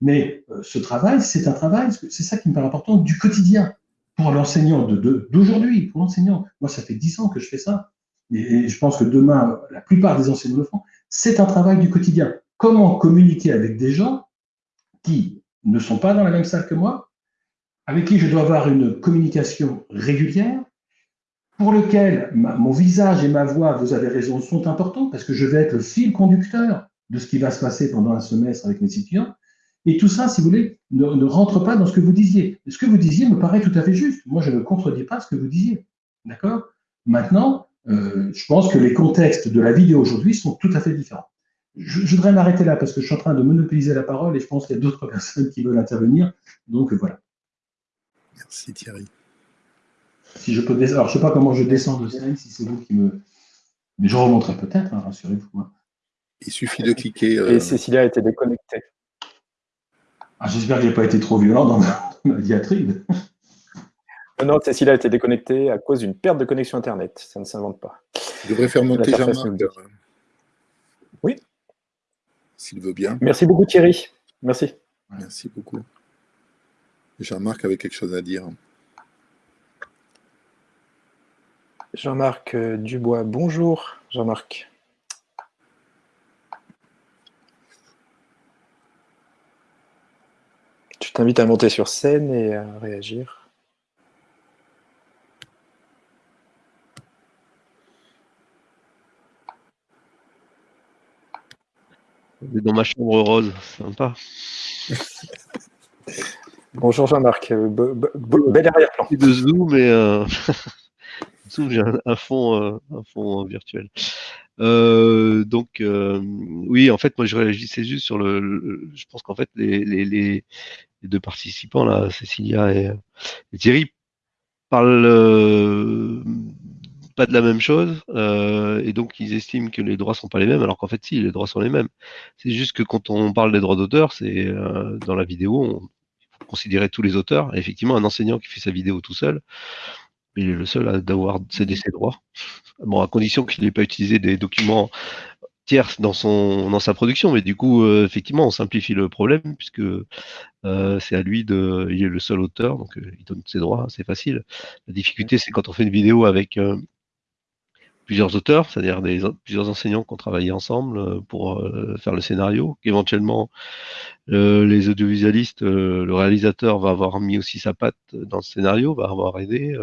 Mais euh, ce travail, c'est un travail, c'est ça qui me paraît important, du quotidien pour l'enseignant d'aujourd'hui, pour l'enseignant, moi ça fait dix ans que je fais ça, et, je pense que demain, la plupart des enseignants le font, c'est un travail du quotidien. Comment communiquer avec des gens qui ne sont pas dans la même salle que moi, avec qui je dois avoir une communication régulière, pour lequel mon visage et ma voix, vous avez raison, sont importants, parce que je vais être le fil conducteur de ce qui va se passer pendant un semestre avec mes étudiants, Et tout ça, si vous voulez, ne, rentre pas dans ce que vous disiez. Ce que vous disiez me paraît tout à fait juste. Moi, je ne contredis pas ce que vous disiez. D'accord? Maintenant, euh, je pense que les contextes de la vidéo aujourd'hui sont tout à fait différents. Je, je voudrais m'arrêter là parce que je suis en train de monopoliser la parole et je pense qu'il y a d'autres personnes qui veulent intervenir. Donc voilà. Merci Thierry. Si je peux descendre, alors je ne sais pas comment je descends de scène, si c'est vous qui me. Mais je remonterai peut-être, hein, rassurez-vous. Hein. Il suffit de cliquer. Euh... Et Cécilia a été déconnectée. Ah, J'espère que je n'ai pas été trop violent dans ma, ma diatribe. Non, Cécilia a été déconnectée à cause d'une perte de connexion Internet. Ça ne s'invente pas. Je devrais faire monter Jean-Marc. Oui. S'il veut bien. Merci beaucoup Thierry. Merci. Merci beaucoup. Jean-Marc avait quelque chose à dire. Jean-Marc Dubois, bonjour Jean-Marc. Je t'invite à monter sur scène et à réagir. Dans ma chambre rose, sympa. Bonjour Jean-Marc, bel arrière-plan. De Zoom et euh... Zoom, j'ai un, un, fond, euh, un fond virtuel. Euh, donc euh, oui, en fait, moi je réagissais juste sur le. le je pense qu'en fait les, les, les, deux participants là, Cécilia et, et Thierry, parlent euh, pas de la même chose euh, et donc ils estiment que les droits sont pas les mêmes, alors qu'en fait si, les droits sont les mêmes. C'est juste que quand on parle des droits d'auteur, c'est euh, dans la vidéo, on faut considérer tous les auteurs. Et effectivement, un enseignant qui fait sa vidéo tout seul, il est le seul à d'avoir cédé ses droits. Bon, à condition qu'il n'ait pas utilisé des documents tierces dans son dans sa production, mais du coup, euh, effectivement, on simplifie le problème puisque euh, c'est à lui de, il est le seul auteur, donc euh, il donne ses droits, c'est facile. La difficulté, c'est quand on fait une vidéo avec euh, plusieurs auteurs, c'est-à-dire des plusieurs enseignants qui ont travaillé ensemble pour euh, faire le scénario, qu'éventuellement euh, les audiovisualistes, euh, le réalisateur va avoir mis aussi sa patte dans le scénario, va avoir aidé,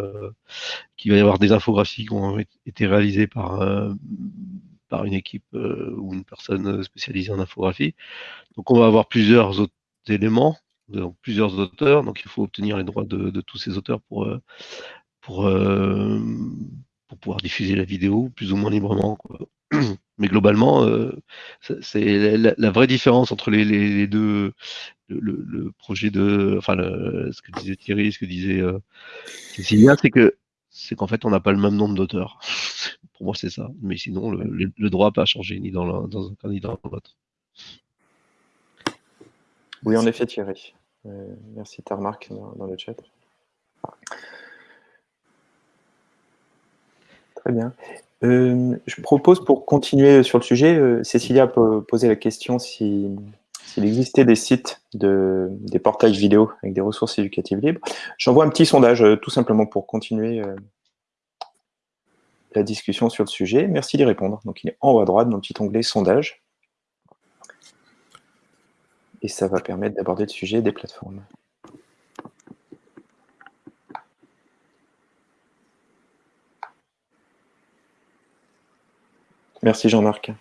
qu'il va y avoir des infographies qui ont été réalisées par par une équipe ou une personne spécialisée en infographie. Donc on va avoir plusieurs autres éléments, plusieurs auteurs, donc il faut obtenir les droits de, de tous ces auteurs pour pour pour pouvoir diffuser la vidéo plus ou moins librement. Quoi. Mais globalement, euh, c'est la, vraie différence entre les, deux, le, projet de, enfin, le, ce que disait Thierry, ce que disait euh, c'est que c'est qu'en fait, on n'a pas le même nombre d'auteurs. Pour moi, c'est ça. Mais sinon, le, droit n'a pas changé ni dans, la, dans un cas ni dans l'autre. Oui, en effet, Thierry. Euh, merci ta remarque dans le chat. Très bien. Euh, je propose pour continuer sur le sujet, euh, Cécilia peut poser la question s'il si, existait des sites, de, des portails vidéo avec des ressources éducatives libres. J'envoie un petit sondage euh, tout simplement pour continuer la discussion sur le sujet. Merci d'y répondre. Donc il est en haut à droite dans le petit onglet sondage. Et ça va permettre d'aborder le sujet des plateformes. Merci Jean-Marc.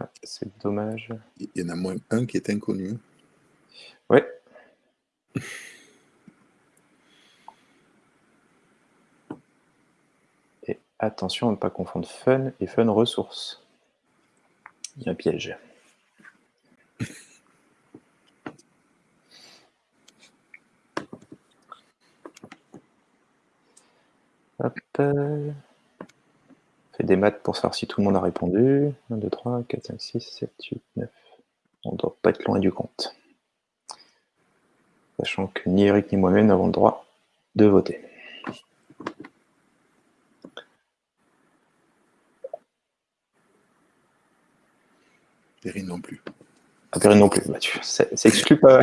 Ah, c'est dommage. Il y en a moins un qui est inconnu. Oui. Attention à ne pas confondre fun et fun ressources. Il y a un piège. Hop. Fait des maths pour savoir si tout le monde a répondu. 1, 2, 3, 4, 5, 6, 7, 8, 9. On ne doit pas être loin du compte. Sachant que ni Eric ni moi-même n'avons le droit de voter. Perrine non plus. Ah, non plus, bah, ça exclut pas.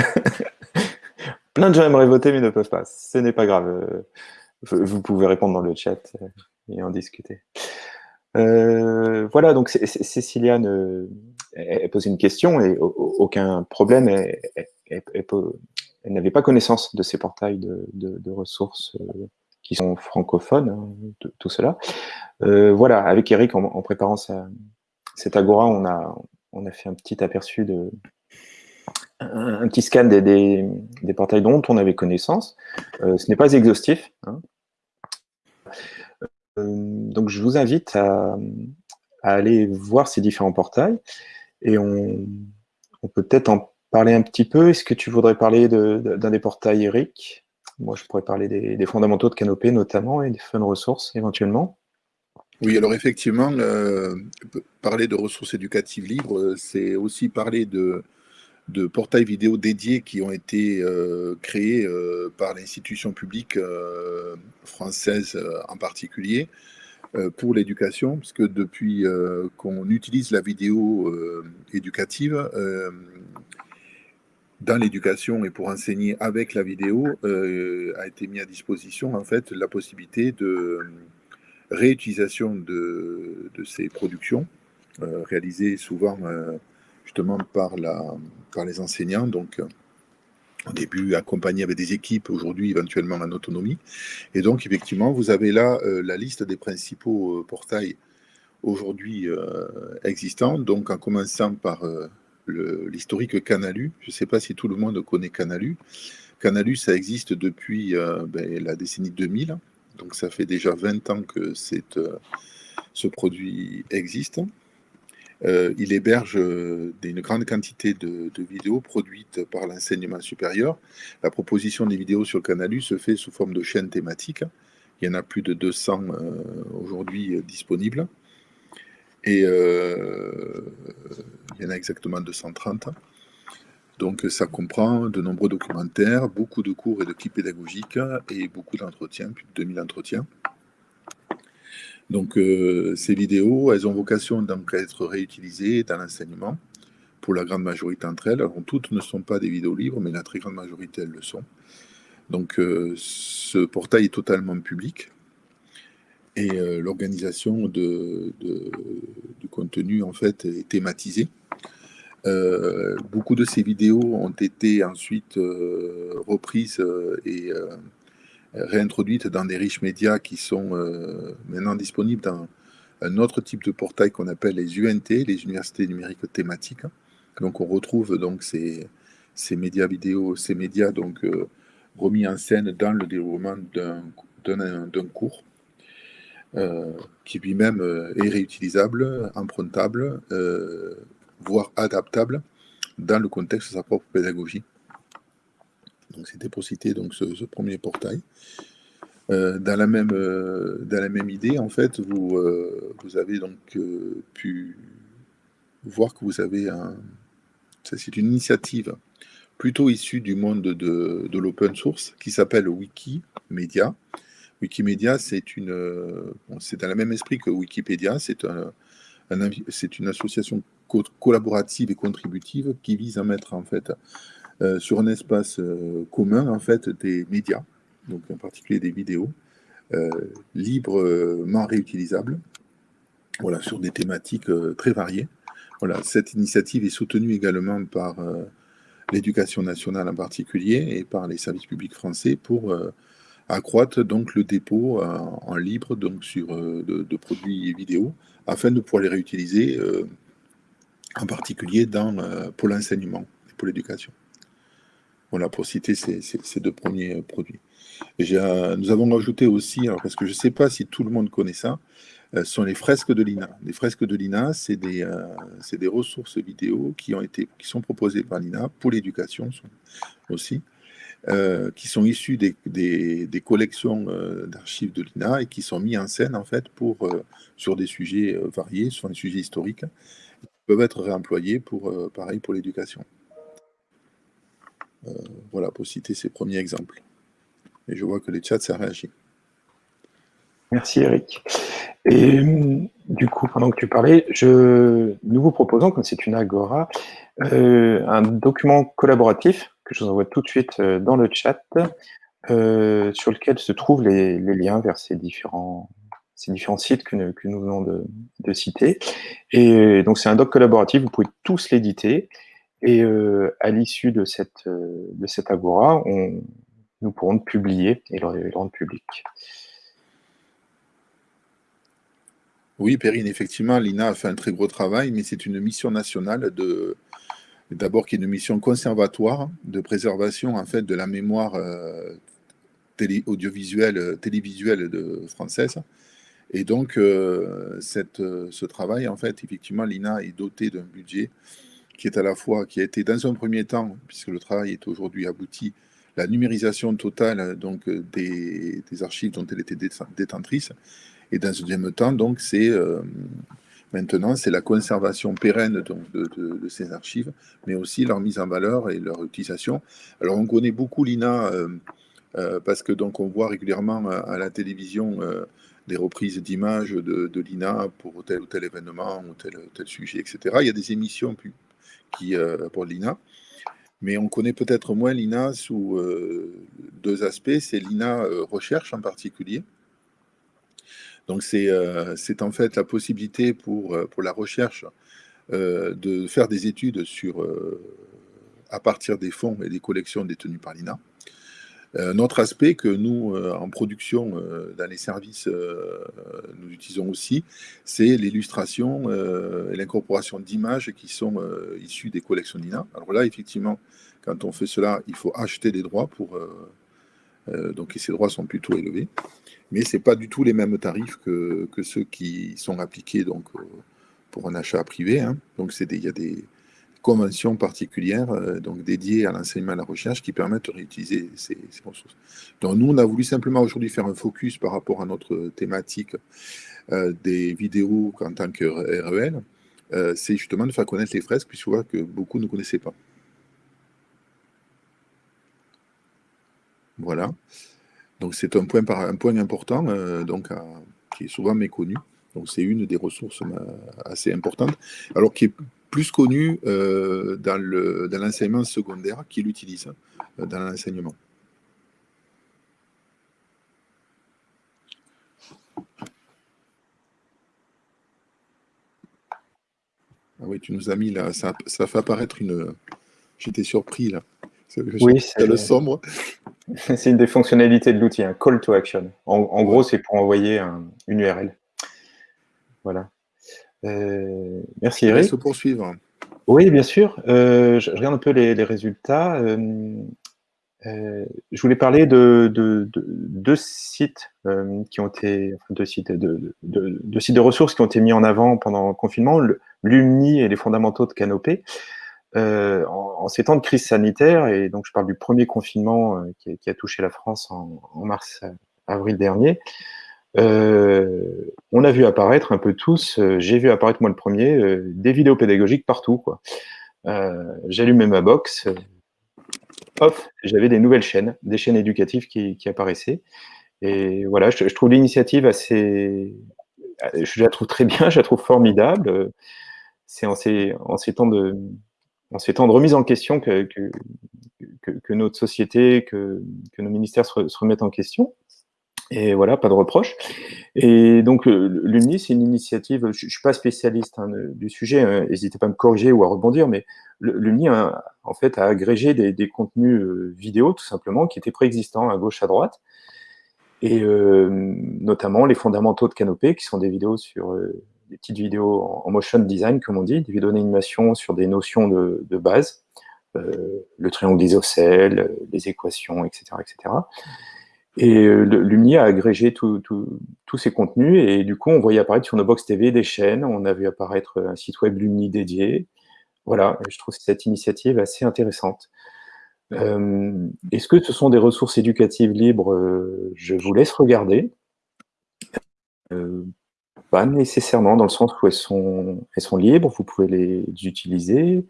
Plein de gens aimeraient voter mais ne peuvent pas. Ce n'est pas grave. Vous pouvez répondre dans le chat et en discuter. Euh, voilà, donc Cécilia ne, elle, une question et aucun problème. Elle, n'avait pas connaissance de ces portails de, ressources qui sont francophones, hein, tout cela. voilà, avec Eric, en, préparant cette agora, on a, on a fait un petit aperçu de, un, petit scan des, portails dont on avait connaissance. Euh, ce n'est pas exhaustif. Hein. Euh, donc je vous invite à, aller voir ces différents portails et on, peut peut-être en parler un petit peu. Est-ce que tu voudrais parler d'un des portails, Eric? Moi, je pourrais parler des, fondamentaux de Canopée notamment et des fun ressources éventuellement. Oui, alors effectivement, euh, parler de ressources éducatives libres, c'est aussi parler de, portails vidéo dédiés qui ont été euh, créés euh, par l'institution publique euh, française en particulier pour l'éducation, puisque depuis qu'on utilise la vidéo éducative dans l'éducation et pour enseigner avec la vidéo, a été mis à disposition en fait la possibilité de réutilisation de, ces productions réalisées souvent justement par, la, les enseignants. Donc, au début accompagné avec des équipes, aujourd'hui éventuellement en autonomie. Et donc, effectivement, vous avez là euh, la liste des principaux euh, portails aujourd'hui euh, existants. Donc, en commençant par l'historique Canalu. Je ne sais pas si tout le monde connaît Canalu. Canalu, ça existe depuis ben, la décennie 2000. Donc, ça fait déjà 20 ans que ce produit existe. Euh, il héberge euh, une grande quantité de, vidéos produites par l'enseignement supérieur. La proposition des vidéos sur le Canalu se fait sous forme de chaînes thématiques. Il y en a plus de 200 euh, aujourd'hui disponibles. Et il y en a exactement 230. Donc ça comprend de nombreux documentaires, beaucoup de cours et de kits pédagogiques et beaucoup d'entretiens, plus de 2000 entretiens. Donc euh, ces vidéos, elles ont vocation donc à être réutilisées dans l'enseignement pour la grande majorité d'entre elles. Alors toutes ne sont pas des vidéos libres, mais la très grande majorité, elles le sont. Donc euh, ce portail est totalement public et euh, l'organisation de, du contenu en fait est thématisée. Beaucoup de ces vidéos ont été ensuite reprises et réintroduites dans des riches médias qui sont euh, maintenant disponibles dans un autre type de portail qu'on appelle les UNT, les universités numériques thématiques. Donc on retrouve donc ces, médias vidéo, ces médias donc euh, remis en scène dans le déroulement d'un cours, euh, qui lui-même est réutilisable, empruntable, voire adaptable dans le contexte de sa propre pédagogie. Donc c'était pour citer donc ce, premier portail. Euh, dans, la même, euh, dans la même idée, en fait, vous, euh, vous avez donc pu voir que vous avez un... C'est une initiative plutôt issue du monde de, de l'open source qui s'appelle Wikimedia. Wikimedia, c'est une, c'est dans le même esprit que Wikipédia, c'est un, c'est une association collaborative et contributive qui vise à mettre en fait euh, sur un espace euh, commun en fait des médias, donc en particulier des vidéos, euh, librement réutilisables, voilà, sur des thématiques très variées. Voilà, cette initiative est soutenue également par l'éducation nationale en particulier et par les services publics français pour accroître donc le dépôt en, libre donc sur de, produits vidéo afin de pouvoir les réutiliser en particulier dans, pour l'enseignement et pour l'éducation. Voilà, pour citer ces, deux premiers euh, produits. nous avons ajouté aussi, alors parce que je ne sais pas si tout le monde connaît ça, euh, sont les fresques de l'INA. Les fresques de l'INA, c'est des, euh, des, ressources vidéo qui, ont été, qui sont proposées par l'INA pour l'éducation aussi, qui sont issues des, des, collections d'archives de l'INA et qui sont mis en scène en fait pour, sur des sujets variés, sur des sujets historiques, qui peuvent être réemployés pour, pareil pour l'éducation. Euh, voilà, pour citer ces premiers exemples. Et je vois que les chats, ça réagit. Merci Eric. Et du coup, pendant que tu parlais, je, nous vous proposons, comme c'est une agora, euh, un document collaboratif que je vous envoie tout de suite euh, dans le chat, sur lequel se trouvent les, liens vers ces différents ces différents sites que, nous venons de, citer. Et donc, c'est un doc collaboratif, vous pouvez tous l'éditer. Et à l'issue de cette, de cette Agora, nous pourrons le publier et le, rendre public. Oui, Perrine, effectivement, l'INA a fait un très gros travail, mais c'est une mission nationale de, d'abord qui est une mission conservatoire de préservation en fait de la mémoire euh, audiovisuelle, euh, télévisuelle de, française. Et donc, euh, ce travail, en fait, effectivement, l'INA est doté d'un budget qui est à la fois, qui a été dans un premier temps, puisque le travail est aujourd'hui abouti, la numérisation totale donc, des, des archives dont elle était détentrice, et dans un deuxième temps, donc, c'est Maintenant, c'est la conservation pérenne de, ces archives, mais aussi leur mise en valeur et leur utilisation. Alors, on connaît beaucoup l'INA euh, euh, parce que donc on voit régulièrement à, la télévision euh, des reprises d'images de, l'INA pour tel ou tel événement ou tel, tel sujet, etc. Il y a des émissions qui, pour l'INA. Mais on connaît peut-être moins l'INA sous deux aspects. C'est l'INA recherche en particulier, donc euh, c'est en fait la possibilité pour, euh, pour la recherche euh, de faire des études sur, à partir des fonds et des collections détenues par l'INA. Un autre aspect que nous, en production, dans les services, nous utilisons aussi, c'est l'illustration et l'incorporation d'images qui sont issues des collections d'INA. Alors là, effectivement, quand on fait cela, il faut acheter des droits pour... donc, ces droits sont plutôt élevés mais ce n'est pas du tout les mêmes tarifs que, ceux qui sont appliqués donc, euh, pour un achat privé. Hein. Donc il y a des conventions particulières euh, donc dédiées à l'enseignement et à la recherche qui permettent de réutiliser ces, ressources. Donc nous, on a voulu simplement aujourd'hui faire un focus par rapport à notre thématique euh, des vidéos en tant que REL. c'est justement de faire connaître les fresques, puisque que beaucoup ne connaissaient pas. Voilà. Donc c'est un point, un point important euh, donc, qui est souvent méconnu. Donc c'est une des ressources euh, assez importantes, alors qui est plus connue euh, dans l'enseignement secondaire, qui l'utilise dans l'enseignement. Ah oui, tu nous as mis là, ça, ça fait apparaître une... J'étais surpris là. Oui, c'est le sombre. C'est une des fonctionnalités de l'outil, un call to action. En, gros, c'est pour envoyer une URL. Voilà. Euh, merci Eric. se poursuivre. Oui, bien sûr. Euh, je regarde un peu les, résultats. Euh, je voulais parler de, deux sites qui ont été, deux sites de, sites de ressources qui ont été mis en avant pendant le confinement, l'UMNI et les fondamentaux de Canopée. Euh, en, ces temps de crise sanitaire, et donc je parle du premier confinement euh, qui, a touché la France en, mars-avril dernier, euh, on a vu apparaître un peu tous, j'ai vu apparaître moi le premier, des vidéos pédagogiques partout. J'allumais ma box, hop, j'avais des nouvelles chaînes, des chaînes éducatives qui, apparaissaient. Et voilà, je, trouve l'initiative assez... Je la trouve très bien, je la trouve formidable. C'est en ces, en ces temps de, en ces temps de remise en question que, notre société, que, nos ministères se, remettent en question. Et voilà, pas de reproche. Et donc, euh, l'UMNI, c'est une initiative, je ne suis pas spécialiste hein, du sujet, hein, n'hésitez pas à me corriger ou à rebondir, mais l'UMNI, en fait, a agrégé des, contenus euh, vidéo, tout simplement, qui étaient préexistants à gauche, à droite, et euh, notamment les fondamentaux de Canopée, qui sont des vidéos sur des petites vidéos en motion design, comme on dit, des vidéos d'animation sur des notions de, base, euh, le triangle isocèle, les équations, etc. etc. Et euh, Lumni a agrégé tous ces contenus, et du coup, on voyait apparaître sur nos box TV des chaînes, on a vu apparaître un site web Lumni dédié. Voilà, je trouve cette initiative assez intéressante. Euh, est-ce que ce sont des ressources éducatives libres? Je vous laisse regarder. Pas nécessairement, dans le sens où elles sont, elles sont libres, vous pouvez les utiliser.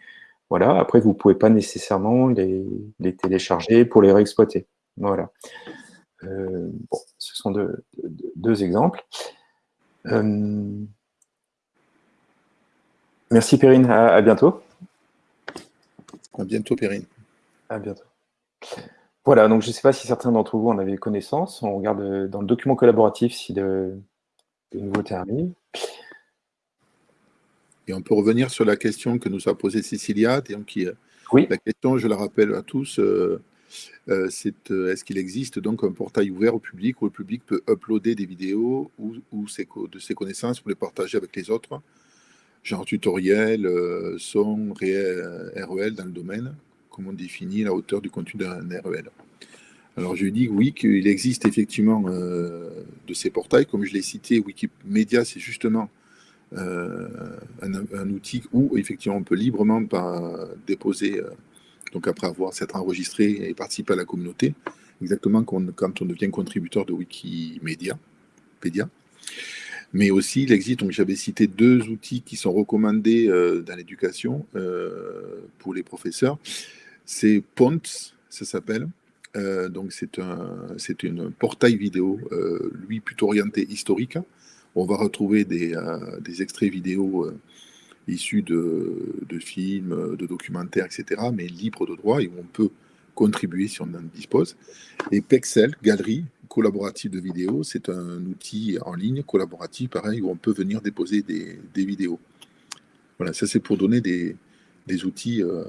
Voilà. Après, vous ne pouvez pas nécessairement les, les, télécharger pour les réexploiter. Voilà. Euh, bon, ce sont deux, deux, exemples. Euh, merci Perrine, à, bientôt. À bientôt Perrine. À bientôt. Voilà, donc je ne sais pas si certains d'entre vous en avaient connaissance. On regarde dans le document collaboratif si de, de nouveau terminé. Et on peut revenir sur la question que nous a posée Cécilia. Qui, oui. La question, je la rappelle à tous, c'est est-ce qu'il existe donc un portail ouvert au public où le public peut uploader des vidéos ou, de ses connaissances pour les partager avec les autres? Genre tutoriel, son, REL dans le domaine, comment on définit la hauteur du contenu d'un REL. Alors je dis oui qu'il existe effectivement de ces portails, comme je l'ai cité, Wikimedia c'est justement un, outil où effectivement on peut librement déposer, donc après avoir s'être enregistré et participer à la communauté, exactement quand on, devient contributeur de Wikimedia. Mais aussi, il existe, donc j'avais cité deux outils qui sont recommandés dans l'éducation pour les professeurs. C'est Pont, ça s'appelle. Donc c'est un, c'est portail vidéo, lui plutôt orienté historique, on va retrouver des, euh, extraits vidéo euh, issus de, films, de documentaires, etc., mais libres de droit et où on peut contribuer si on en dispose. Et Pexel, galerie collaborative de vidéos, c'est un outil en ligne collaboratif, pareil, où on peut venir déposer des, vidéos. Voilà, ça c'est pour donner des, outils euh,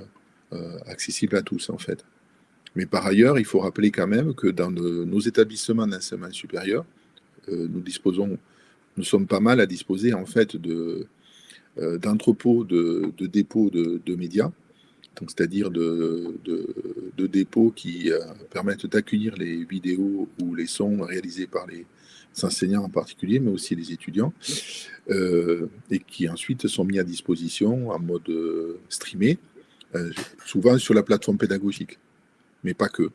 accessibles à tous, en fait. Mais par ailleurs, il faut rappeler quand même que dans nos établissements d'enseignement supérieur, nous disposons nous sommes pas mal à disposer en fait euh, d'entrepôts de, dépôts de, médias, c'est-à-dire de, dépôts qui euh, permettent d'accueillir les vidéos ou les sons réalisés par les enseignants en particulier, mais aussi les étudiants, euh, et qui ensuite sont mis à disposition en mode streamé, souvent sur la plateforme pédagogique, mais pas que.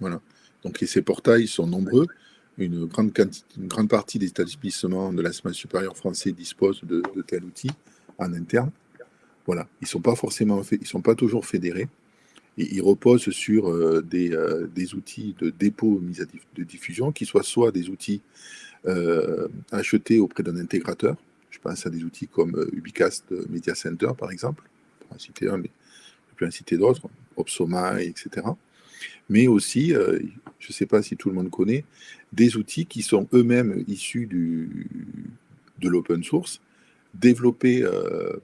Voilà. Donc ces portails sont nombreux une grande, une grande partie des établissements de l'enseignement supérieur français disposent de, de tel outil en interne. Voilà, ils ne sont pas forcément ils sont pas toujours fédérés. Et ils reposent sur euh, des, euh, des, outils de dépôt mise à de diffusion qui soient soit des outils euh, achetés auprès d'un intégrateur. Je pense à des outils comme Ubicast Media Center, par exemple, pour en citer un, mais je peux en citer d'autres, Opsoma, etc mais aussi, euh, je ne sais pas si tout le monde connaît, des outils qui sont eux-mêmes issus de l'open source, développés euh,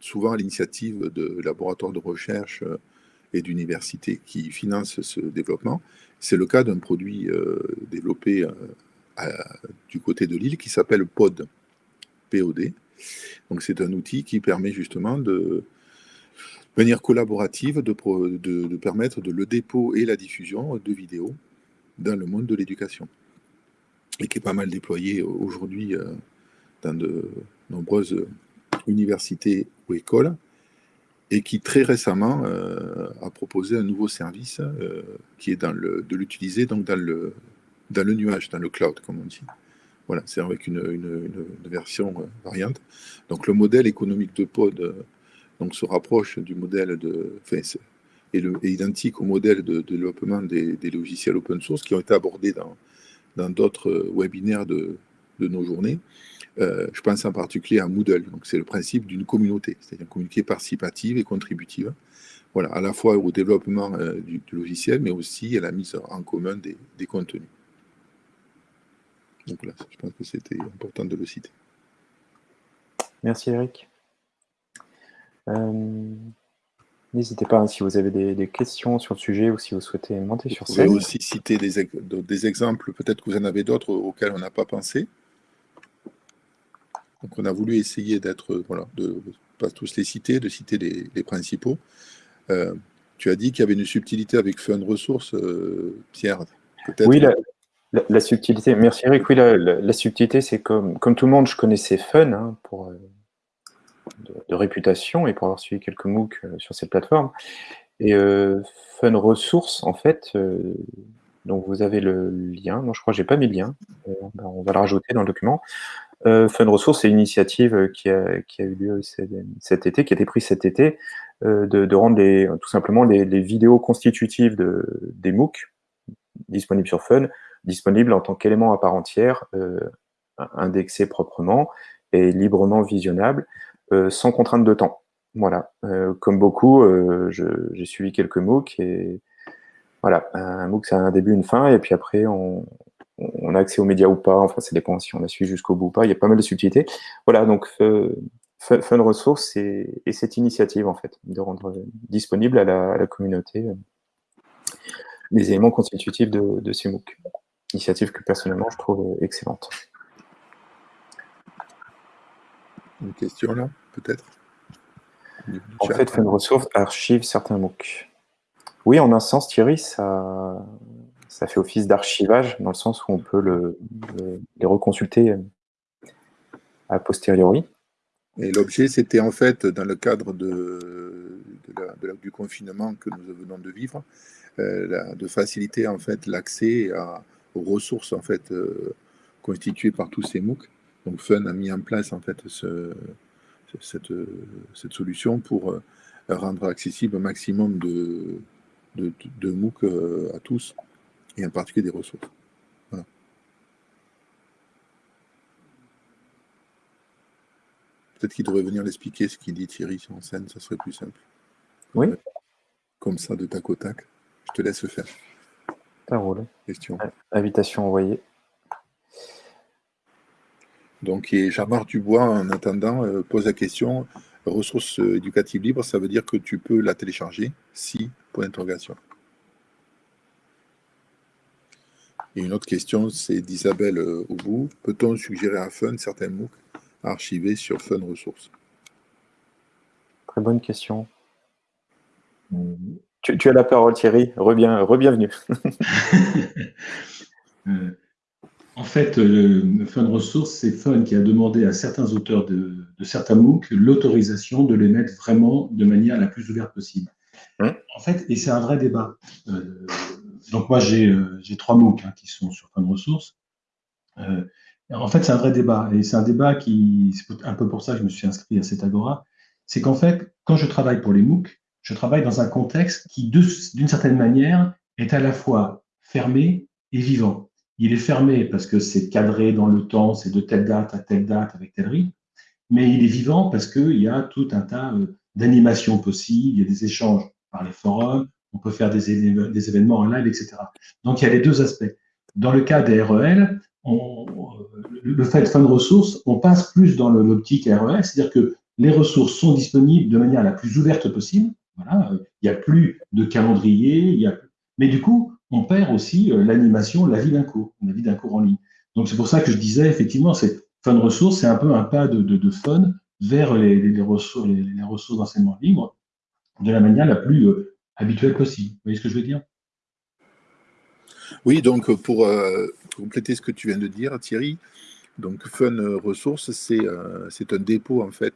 souvent à l'initiative de laboratoires de recherche euh, et d'universités qui financent ce développement. C'est le cas d'un produit développé du côté de l'île qui s'appelle POD, POD. Donc c'est un outil qui permet justement de, manière collaborative de, permettre le dépôt et la diffusion de vidéos dans le monde de l'éducation. Et qui est pas mal déployé aujourd'hui euh, dans de nombreuses universités ou écoles, et qui très récemment euh, a proposé un nouveau service euh, qui est dans le, de l'utiliser dans le, nuage, dans le cloud, comme on dit. Voilà, c'est avec une version variante. Donc le modèle économique de Pod donc se rapproche du modèle de, enfin, est, identique au modèle de, développement des, logiciels open source qui ont été abordés dans d'autres euh, webinaires de, de, nos journées. Euh, je pense en particulier à Moodle. Donc c'est le principe d'une communauté, c'est-à-dire une communauté participative et contributive. Voilà, à la fois au développement euh, du, logiciel, mais aussi à la mise en commun des, des contenus. Donc là, je pense que c'était important de le citer. Merci Eric. Euh, n'hésitez pas, hein, si vous avez des, questions sur le sujet ou si vous souhaitez monter sur scène. Vous pouvez aussi citer des, des exemples, peut-être que vous en avez d'autres auxquels on n'a pas pensé. Donc on a voulu essayer d'être, voilà, de pas tous les citer, de citer les, principaux. Euh, tu as dit qu'il y avait une subtilité avec Fun Ressources, euh, Pierre. Oui, la, subtilité. Merci Eric. Oui, la, subtilité, c'est comme, comme tout le monde, je connaissais Fun hein, pour de, réputation et pour avoir suivi quelques MOOC euh, sur cette plateforme. Et euh, Fun Ressources, en fait, euh, donc vous avez le lien. Non, je crois que j'ai pas mis le lien. on va le rajouter dans le document. Fun Ressources, c'est une initiative qui a, qui a eu lieu cet, été, qui a été prise cet été, de, rendre les, tout simplement les, vidéos constitutives de, des MOOC disponibles sur Fun, disponibles en tant qu'élément à part entière, indexé proprement et librement visionnable. Euh, sans contrainte de temps. Voilà, euh, comme beaucoup, euh, j'ai suivi quelques MOOC et voilà, un MOOC c'est un début, une fin, et puis après on, on a accès aux médias ou pas, enfin ça dépend si on a suivi jusqu'au bout ou pas, il y a pas mal de subtilités. Voilà, donc Fun Resource et, cette initiative en fait, de rendre disponible à la, communauté les éléments constitutifs de, de ces MOOC. Initiative que personnellement je trouve excellente. Une question là, peut-être En fait, Fun Resource archive certains MOOC. Oui, en un sens, Thierry, ça, ça fait office d'archivage, dans le sens où on peut le, les reconsulter a posteriori. Et l'objet, c'était en fait, dans le cadre de, du confinement que nous venons de vivre, euh, de faciliter en fait l'accès aux ressources en fait euh, constituées par tous ces MOOC. Donc Fun a mis en place en fait ce, cette, cette, solution pour euh, rendre accessible un maximum de, de, de MOOC à tous et en particulier des ressources. Peut-être qu'il devrait venir l'expliquer ce qu'il dit Thierry en scène, ça serait plus simple. Oui. Comme ça, de tac au tac. Je te laisse le faire. Ça roule. Question. Invitation envoyée. Donc, et Jean-Marc Dubois, en attendant, euh, pose la question ressources éducatives libres, ça veut dire que tu peux la télécharger Si, point d'interrogation. Et une autre question, c'est d'Isabelle euh, au bout. Peut-on suggérer à Fun certains MOOC à archiver sur Fun Ressources Très bonne question. Tu, as la parole, Thierry. Rebienvenue. Euh, en fait, le Fun Ressources, c'est Fun qui a demandé à certains auteurs de, certains MOOC l'autorisation de les mettre vraiment de manière la plus ouverte possible. Hein en fait, et c'est un vrai débat. Euh, donc moi, euh, j'ai trois MOOC hein, qui sont sur Fun Ressources. Euh, en fait, c'est un vrai débat. Et c'est un débat qui, c'est un peu pour ça que je me suis inscrit à cet agora. C'est qu'en fait, quand je travaille pour les MOOC, je travaille dans un contexte qui, d'une certaine manière, est à la fois fermé et vivant. Il est fermé parce que c'est cadré dans le temps, c'est de telle date à telle date avec tel rythme, mais il est vivant parce qu'il y a tout un tas euh, d'animations possibles, il y a des échanges par les forums, on peut faire des, événements en live, etc. Donc il y a les deux aspects. Dans le cas des REL, le fait de fin de ressources, on passe plus dans l'optique REL, c'est-à-dire que les ressources sont disponibles de manière la plus ouverte possible. Voilà, il n'y a plus de calendrier, il y a... mais du coup, on perd aussi euh, l'animation, la vie d'un cours, la vie d'un cours en ligne. Donc c'est pour ça que je disais, effectivement, de ressources, c'est un peu un pas de, fun vers les, ressources, les, ressources d'enseignement libre de la manière la plus euh, habituel possible. Vous voyez ce que je veux dire? Oui, donc pour euh, compléter ce que tu viens de dire, Thierry, donc Fun Ressources, c'est un dépôt en fait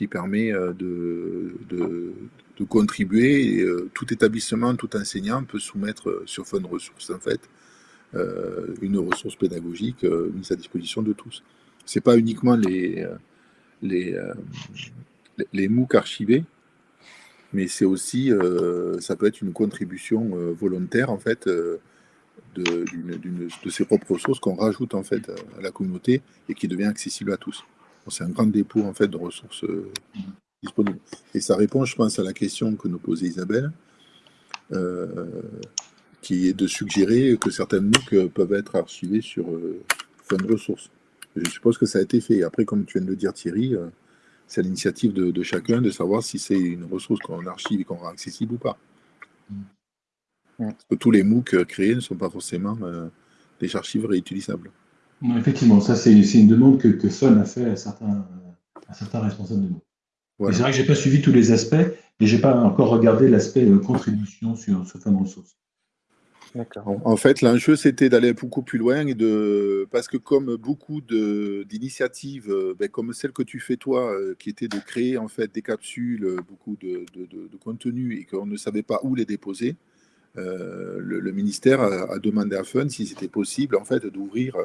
qui permet euh, de, de, contribuer. tout établissement, tout enseignant peut soumettre sur Fun Ressources en fait une ressource pédagogique mise à disposition de tous. C'est pas uniquement les, les, MOOC archivés, mais c'est aussi, euh, ça peut être une contribution euh, volontaire en fait euh, de, de, ses propres ressources qu'on rajoute en fait à la communauté et qui devient accessible à tous. C'est un grand dépôt en fait de ressources disponibles. Et ça répond, je pense, à la question que nous posait Isabelle, qui est de suggérer que certaines MOOC peuvent être archivées sur Fun Ressources. Je suppose que ça a été fait. Après, comme tu viens de le dire, Thierry, c'est à l'initiative de, chacun de savoir si c'est une ressource qu'on archive et qu'on rend accessible ou pas. Parce que tous les MOOC créés ne sont pas forcément euh, des archives réutilisables. Effectivement, ça c'est une demande que, que Fun a fait à certains, responsables de MOOC. C'est vrai que je n'ai pas suivi tous les aspects et je n'ai pas encore regardé l'aspect euh, contribution sur ce fameux ressource. En fait, l'enjeu, c'était d'aller beaucoup plus loin et de, parce que comme beaucoup d'initiatives, euh, ben, comme celle que tu fais toi, euh, qui était de créer en fait des capsules, beaucoup de, de, contenu et qu'on ne savait pas où les déposer, le, ministère a, demandé à Fun si c'était possible en fait d'ouvrir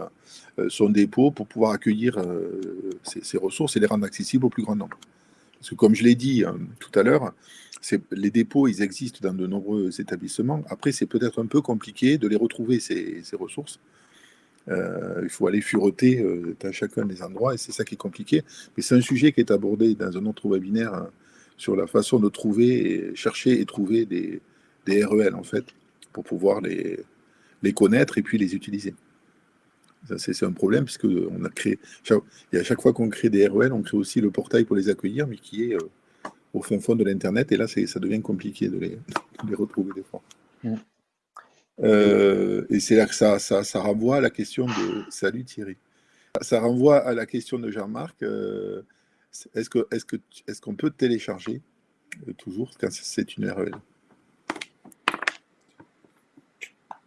son dépôt pour pouvoir accueillir ces, ressources et les rendre accessibles au plus grand nombre. Parce que comme je l'ai dit tout à l'heure, les dépôts, ils existent dans de nombreux établissements. Après, c'est peut-être un peu compliqué de les retrouver, ces, ressources. Euh, il faut aller fureter euh, dans chacun des endroits et c'est ça qui est compliqué. Mais c'est un sujet qui est abordé dans un autre webinaire hein, sur la façon de trouver, chercher et trouver des, des REL en fait, pour pouvoir les, les connaître et puis les utiliser. C'est un problème puisque on a créé, et à chaque fois qu'on crée des REL, on crée aussi le portail pour les accueillir, mais qui est au fond fond de l'Internet. Et là, ça devient compliqué de les, les retrouver des fois. Mm. et c'est là que ça, ça, ça, renvoie à la question de... Salut Thierry. Ça renvoie à la question de Jean-Marc. est-ce qu'on est que, est qu'on peut télécharger toujours quand c'est une REL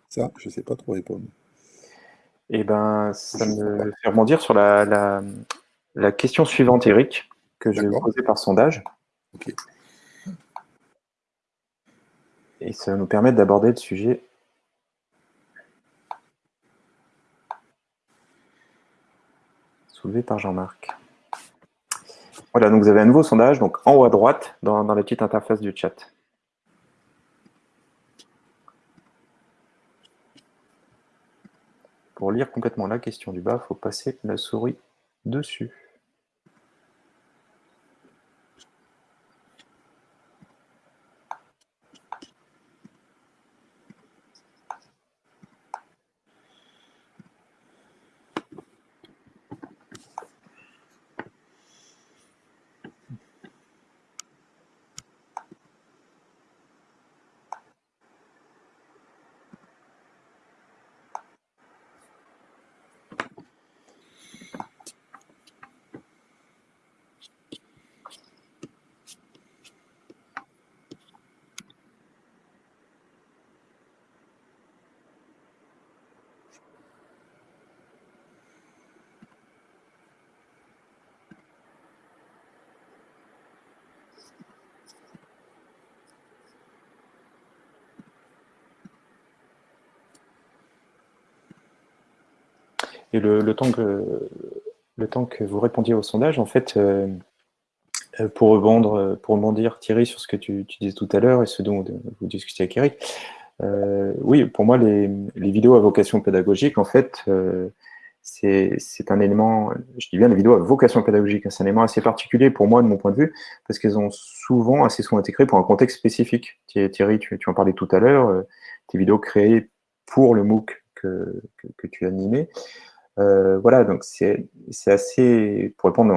Ça, je ne sais pas trop répondre. Eh ben, ça me fait rebondir sur la, la, question suivante, Eric, que je vais vous poser par sondage. Et ça va nous permettre d'aborder le sujet soulevé par Jean-Marc. Voilà, donc vous avez un nouveau sondage, donc en haut à droite, dans, dans la petite interface du chat. Pour lire complètement la question du bas, il faut passer la souris dessus. Le, temps que, vous répondiez au sondage, en fait, euh, euh, pour, rebondir, pour rebondir, Thierry, sur ce que tu, disais tout à l'heure et ce dont vous discutiez avec Eric, euh, oui, pour moi, les, vidéos à vocation pédagogique, en fait, c'est un élément, je dis bien les vidéos à vocation pédagogique, hein, c'est un élément assez particulier pour moi, de mon point de vue, parce qu'elles ont souvent, assez souvent été créées pour un contexte spécifique. Thierry, tu, en parlais tout à l'heure, tes vidéos créées pour le MOOC que tu animais. Euh, voilà, donc c'est assez, pour répondre,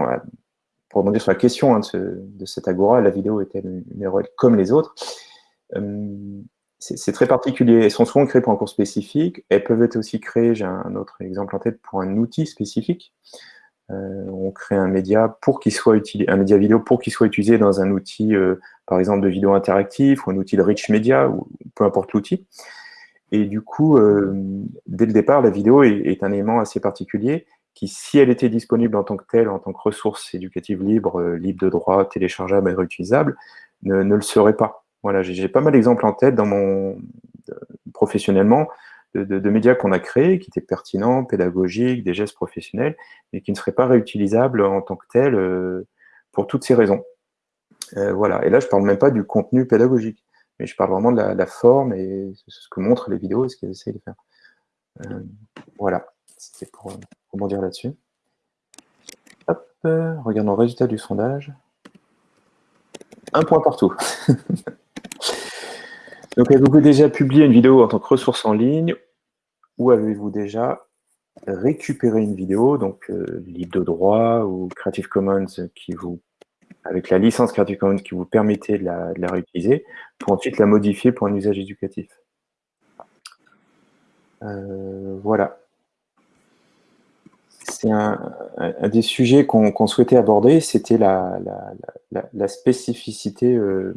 pour rebondir sur la question hein, de, cette agora, la vidéo est-elle une erreur comme les autres euh, C'est très particulier. Elles sont souvent créées pour un cours spécifique. Elles peuvent être aussi créées, j'ai un autre exemple en tête, pour un outil spécifique. Euh, on crée un média pour qu'il soit utilisé, un média vidéo pour qu'il soit utilisé dans un outil, par exemple, de vidéo interactive ou un outil de rich media, ou peu importe l'outil. Et du coup, euh, dès le départ, la vidéo est, un élément assez particulier qui, si elle était disponible en tant que telle, en tant que ressource éducative libre, euh, libre de droit, téléchargeable et réutilisable, ne, le serait pas. Voilà, j'ai pas mal d'exemples en tête dans mon professionnellement de, médias qu'on a créés, qui étaient pertinents, pédagogiques, des gestes professionnels, mais qui ne seraient pas réutilisables en tant que tels euh, pour toutes ces raisons. voilà, et là, je parle même pas du contenu pédagogique mais je parle vraiment de la, forme et ce que montrent les vidéos et ce qu'elles essayent de faire. Euh, voilà, c'était pour, pour dire là-dessus. Hop, regardons le résultat du sondage. Un point partout. Donc, avez-vous déjà publié une vidéo en tant que ressource en ligne ou avez-vous déjà récupéré une vidéo, donc euh, libre de droit ou Creative Commons qui vous avec la licence Creative Commons qui vous permettait de la, réutiliser, pour ensuite la modifier pour un usage éducatif. Euh, voilà. C'est un, des sujets qu'on souhaitait aborder, c'était la, spécificité euh,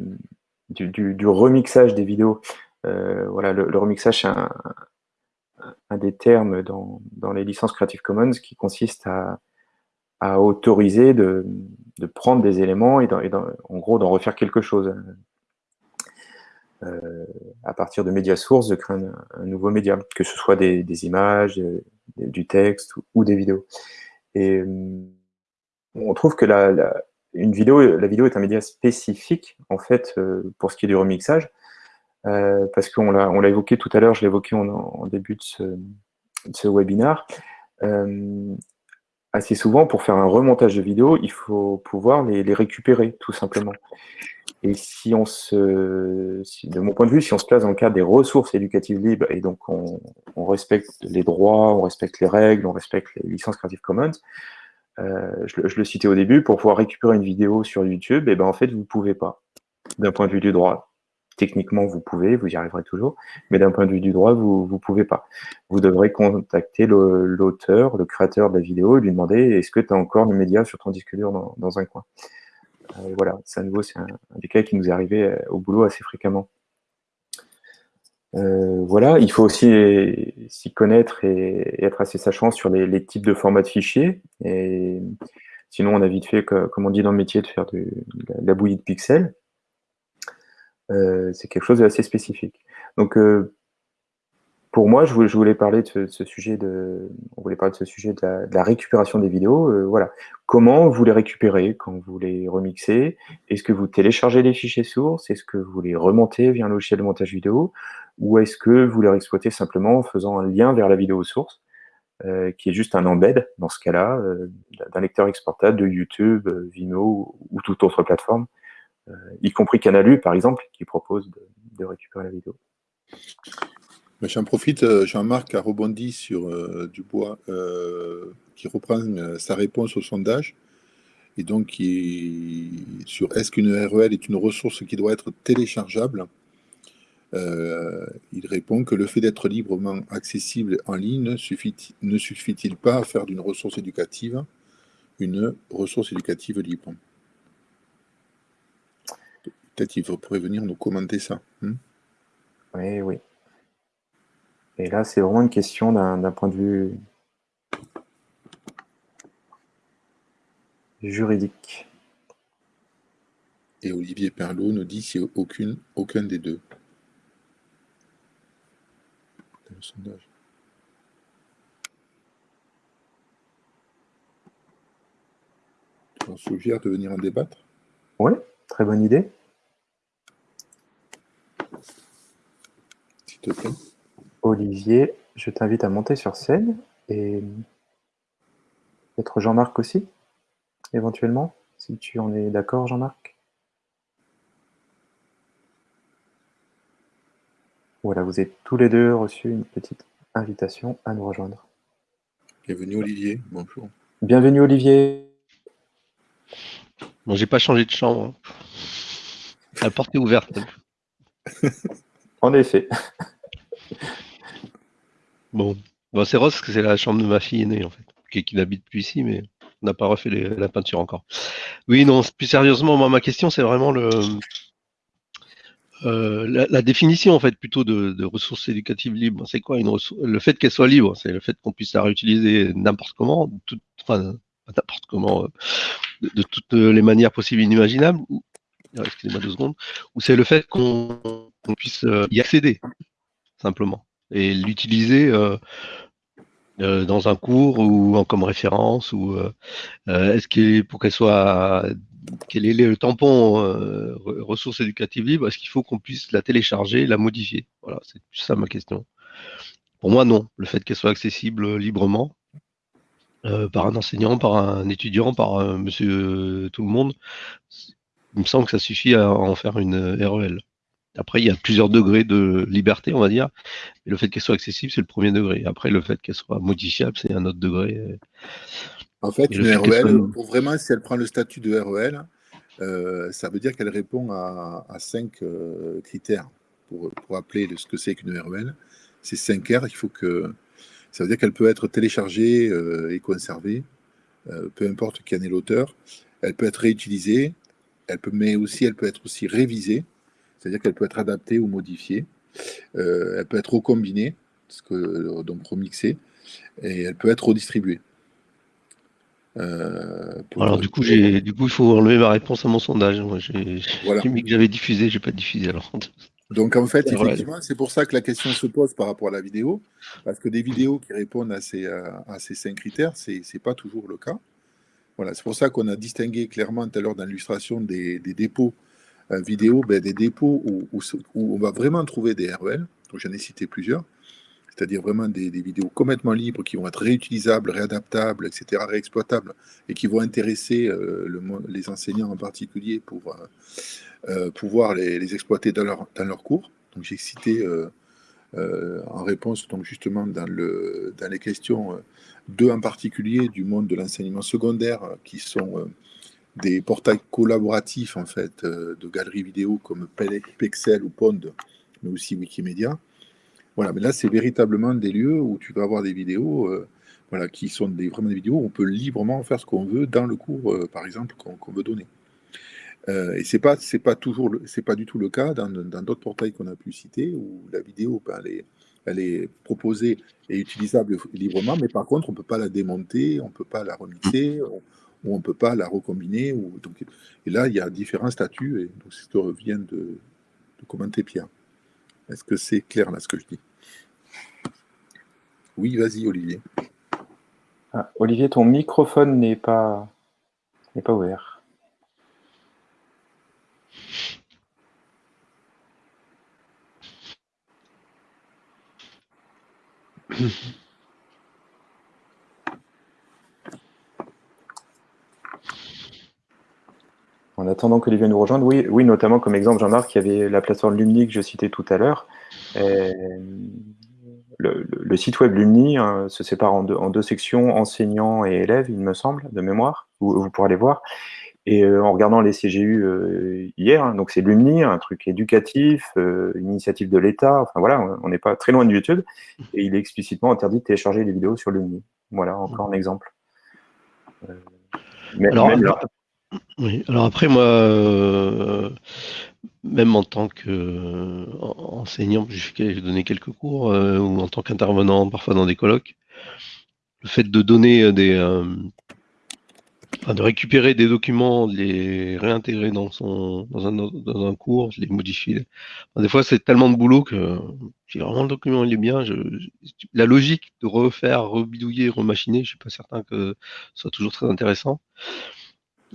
du, remixage des vidéos. Euh, voilà, le, remixage, c'est un, des termes dans, les licences Creative Commons qui consiste à autoriser de, prendre des éléments et, en gros d'en refaire quelque chose. Euh, à partir de médias sources, de créer un, nouveau média, que ce soit des, images, du texte ou, des vidéos. Et euh, on trouve que la, une vidéo, la vidéo est un média spécifique, en fait, euh, pour ce qui est du remixage, parce qu'on l'a évoqué tout à l'heure, je l'ai évoqué en, début de ce, de ce webinaire, assez souvent, pour faire un remontage de vidéos, il faut pouvoir les, récupérer, tout simplement. Et si on se, de mon point de vue, si on se place dans le cadre des ressources éducatives libres et donc on, respecte les droits, on respecte les règles, on respecte les licences Creative Commons, euh, je, le citais au début, pour pouvoir récupérer une vidéo sur YouTube, et eh ben en fait vous ne pouvez pas, d'un point de vue du droit. Techniquement, vous pouvez, vous y arriverez toujours, mais d'un point de vue du droit, vous ne pouvez pas. Vous devrez contacter l'auteur, le, créateur de la vidéo, et lui demander est-ce que tu as encore le média sur ton disque dur dans, un coin? Euh, voilà, c'est à nouveau, c'est un, des cas qui nous est arrivé euh, au boulot assez fréquemment. Euh, voilà, il faut aussi s'y connaître et, être assez sachant sur les, types de formats de fichiers. Et sinon, on a vite fait, comme on dit dans le métier, de faire de la bouillie de pixels. Euh, c'est quelque chose d'assez spécifique. Donc, euh, pour moi, je voulais, parler de ce, sujet de, on voulait parler de ce sujet de la, récupération des vidéos. Euh, voilà, comment vous les récupérez quand vous les remixez? Est-ce que vous téléchargez les fichiers sources? Est-ce que vous les remontez via un logiciel de montage vidéo? Ou est-ce que vous les exploitez simplement en faisant un lien vers la vidéo source, qui est juste un embed dans ce cas-là d'un lecteur exportable de YouTube, Vimeo ou toute autre plateforme? Y compris Canalu, par exemple, qui propose de, récupérer la vidéo. J'en profite, euh, Jean-Marc a rebondi sur euh, Dubois, qui reprend sa réponse au sondage, et donc sur est-ce qu'une URL est une ressource qui doit être téléchargeable il répond que le fait d'être librement accessible en ligne ne suffit-il pas à faire d'une ressource éducative une ressource éducative libre? Peut-être qu'il pourrait venir nous commenter ça. Hmm oui, oui. Et là, c'est vraiment une question d'un point de vue juridique. Et Olivier Perlot nous dit si aucune, aucun des deux. Dans le sondage. On suggère de venir en débattre? Oui, très bonne idée. Olivier, je t'invite à monter sur scène et peut-être Jean-Marc aussi, éventuellement, si tu en es d'accord, Jean-Marc. Voilà, vous avez tous les deux reçu une petite invitation à nous rejoindre. Bienvenue Olivier, bonjour. Bienvenue Olivier. Bon, j'ai pas changé de chambre. La porte est ouverte. En effet. Bon, c'est Rose, que c'est la chambre de ma fille aînée, en fait, qui, n'habite plus ici, mais on n'a pas refait la peinture encore. Oui, non, plus sérieusement, ma question, c'est vraiment euh, la, définition, en fait, plutôt de, ressources éducatives libres. C'est quoi une Le fait qu'elle soit libre, c'est le fait qu'on puisse la réutiliser n'importe comment, n'importe comment, euh, de, toutes les manières possibles et inimaginables, excusez-moi deux secondes, ou c'est le fait qu'on puisse euh, y accéder simplement, et l'utiliser euh, euh, dans un cours ou en, comme référence, ou est-ce qu'il pour qu'elle soit quel est le tampon ressources éducatives libres Est-ce qu'il faut qu'on puisse la télécharger, la modifier? Voilà, c'est ça ma question. Pour moi, non. Le fait qu'elle soit accessible librement par un enseignant, par un étudiant, par monsieur tout le monde, il me semble que ça suffit à en faire une REL. Après, il y a plusieurs degrés de liberté, on va dire. Et le fait qu'elle soit accessible, c'est le premier degré. Après, le fait qu'elle soit modifiable, c'est un autre degré. En fait, une REL, pour vraiment, si elle prend le statut de REL, euh, ça veut dire qu'elle répond à, cinq euh, critères pour, appeler ce que c'est qu'une REL. C'est 5 R, il faut que. Ça veut dire qu'elle peut être téléchargée euh, et conservée, peu importe qui en est l'auteur. Elle peut être réutilisée, elle peut, mais aussi elle peut être aussi révisée c'est-à-dire qu'elle peut être adaptée ou modifiée. Euh, elle peut être recombinée, que, donc remixée, et elle peut être redistribuée. Euh, alors du coup, j'ai, du coup, il faut enlever ma réponse à mon sondage. Moi, j'ai, mis que j'avais diffusé, j'ai pas diffusé alors. Donc en fait, effectivement, c'est pour ça que la question se pose par rapport à la vidéo, parce que des vidéos qui répondent à ces, à ces cinq critères, c'est n'est pas toujours le cas. Voilà, c'est pour ça qu'on a distingué clairement tout à l'heure dans l'illustration des, dépôts vidéo ben, des dépôts où, on va vraiment trouver des REL, donc j'en ai cité plusieurs, c'est-à-dire vraiment des, vidéos complètement libres qui vont être réutilisables, réadaptables, etc., réexploitables, et qui vont intéresser euh, le, les enseignants en particulier pour, euh, pouvoir les, exploiter dans leur, dans leur cours. Donc j'ai cité en réponse donc justement dans, le, dans les questions deux en particulier du monde de l'enseignement secondaire qui sont des portails collaboratifs en fait de galeries vidéo comme Pexel ou Pond, mais aussi Wikimedia. Voilà, mais là c'est véritablement des lieux où tu vas avoir des vidéos voilà, qui sont vraiment des vidéos où on peut librement faire ce qu'on veut dans le cours, euh, par exemple, qu'on veut donner. Euh, et c'est pas c'est pas toujours c'est pas du tout le cas dans d'autres portails qu'on a pu citer où la vidéo ben, elle, est, proposée et utilisable librement, mais par contre on peut pas la démonter, on peut pas la remixer, ou on peut pas la recombiner. Ou, donc, et là il y a différents statuts et donc c'est ce que vient de, de commenter Pierre. Est-ce que c'est clair là ce que je dis? Oui, vas-y Olivier. Ah, Olivier, ton microphone n'est pas, n'est pas ouvert. En attendant qu'Olivier nous rejoigne, oui, oui, notamment comme exemple, Jean-Marc, il y avait la plateforme Lumni que je citais tout à l'heure. Euh, le, site web Lumni hein, se sépare en deux, sections, enseignants et élèves, il me semble, de mémoire, où vous pourrez aller voir. Et euh, en regardant les CGU euh, hier, hein, donc c'est Lumni, un truc éducatif, euh, une initiative de l'État, enfin voilà, on n'est pas très loin de YouTube, et il est explicitement interdit de télécharger les vidéos sur Lumni. Voilà, encore un exemple. Mais, alors, oui, alors après, moi, même en tant qu'enseignant, j'ai donné quelques cours, ou en tant qu'intervenant parfois dans des colloques, le fait de donner des, euh, de récupérer des documents, de les réintégrer dans son dans un, dans un cours, de les modifier. des fois, c'est tellement de boulot que vraiment le document il est bien, je, la logique de refaire, rebidouiller, remachiner, je suis pas certain que ce soit toujours très intéressant.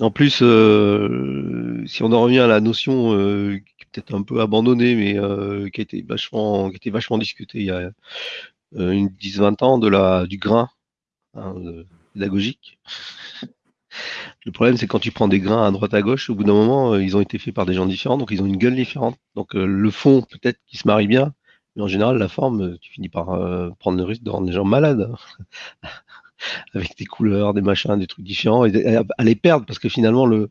En plus, euh, si on en revient à la notion euh, qui est peut-être un peu abandonnée, mais euh, qui a été vachement, qui était vachement discutée il y a une 10-20 ans, de la, du grain hein, pédagogique. Le problème, c'est quand tu prends des grains à droite à gauche, au bout d'un moment, ils ont été faits par des gens différents, donc ils ont une gueule différente. Donc le fond, peut-être qui se marie bien, mais en général, la forme, tu finis par prendre le risque de rendre les gens malades. avec des couleurs, des machins, des trucs différents, et à les perdre parce que finalement, le,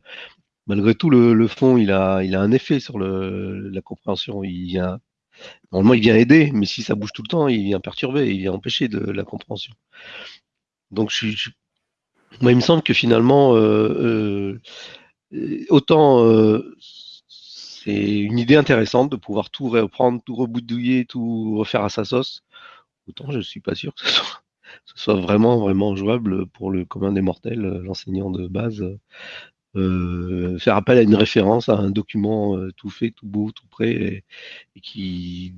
malgré tout, le, fond, il a, il a un effet sur la compréhension. Il vient, normalement, il vient aider, mais si ça bouge tout le temps, il vient perturber, il vient empêcher de la compréhension. Donc, je, moi, il me semble que finalement, euh, euh, autant euh, c'est une idée intéressante de pouvoir tout reprendre, tout reboudouiller, tout refaire à sa sauce, autant je suis pas sûr que ce soit vraiment, vraiment jouable pour le commun des mortels, l'enseignant de base. Faire appel à une référence, à un document tout fait, tout beau, tout prêt, et, qui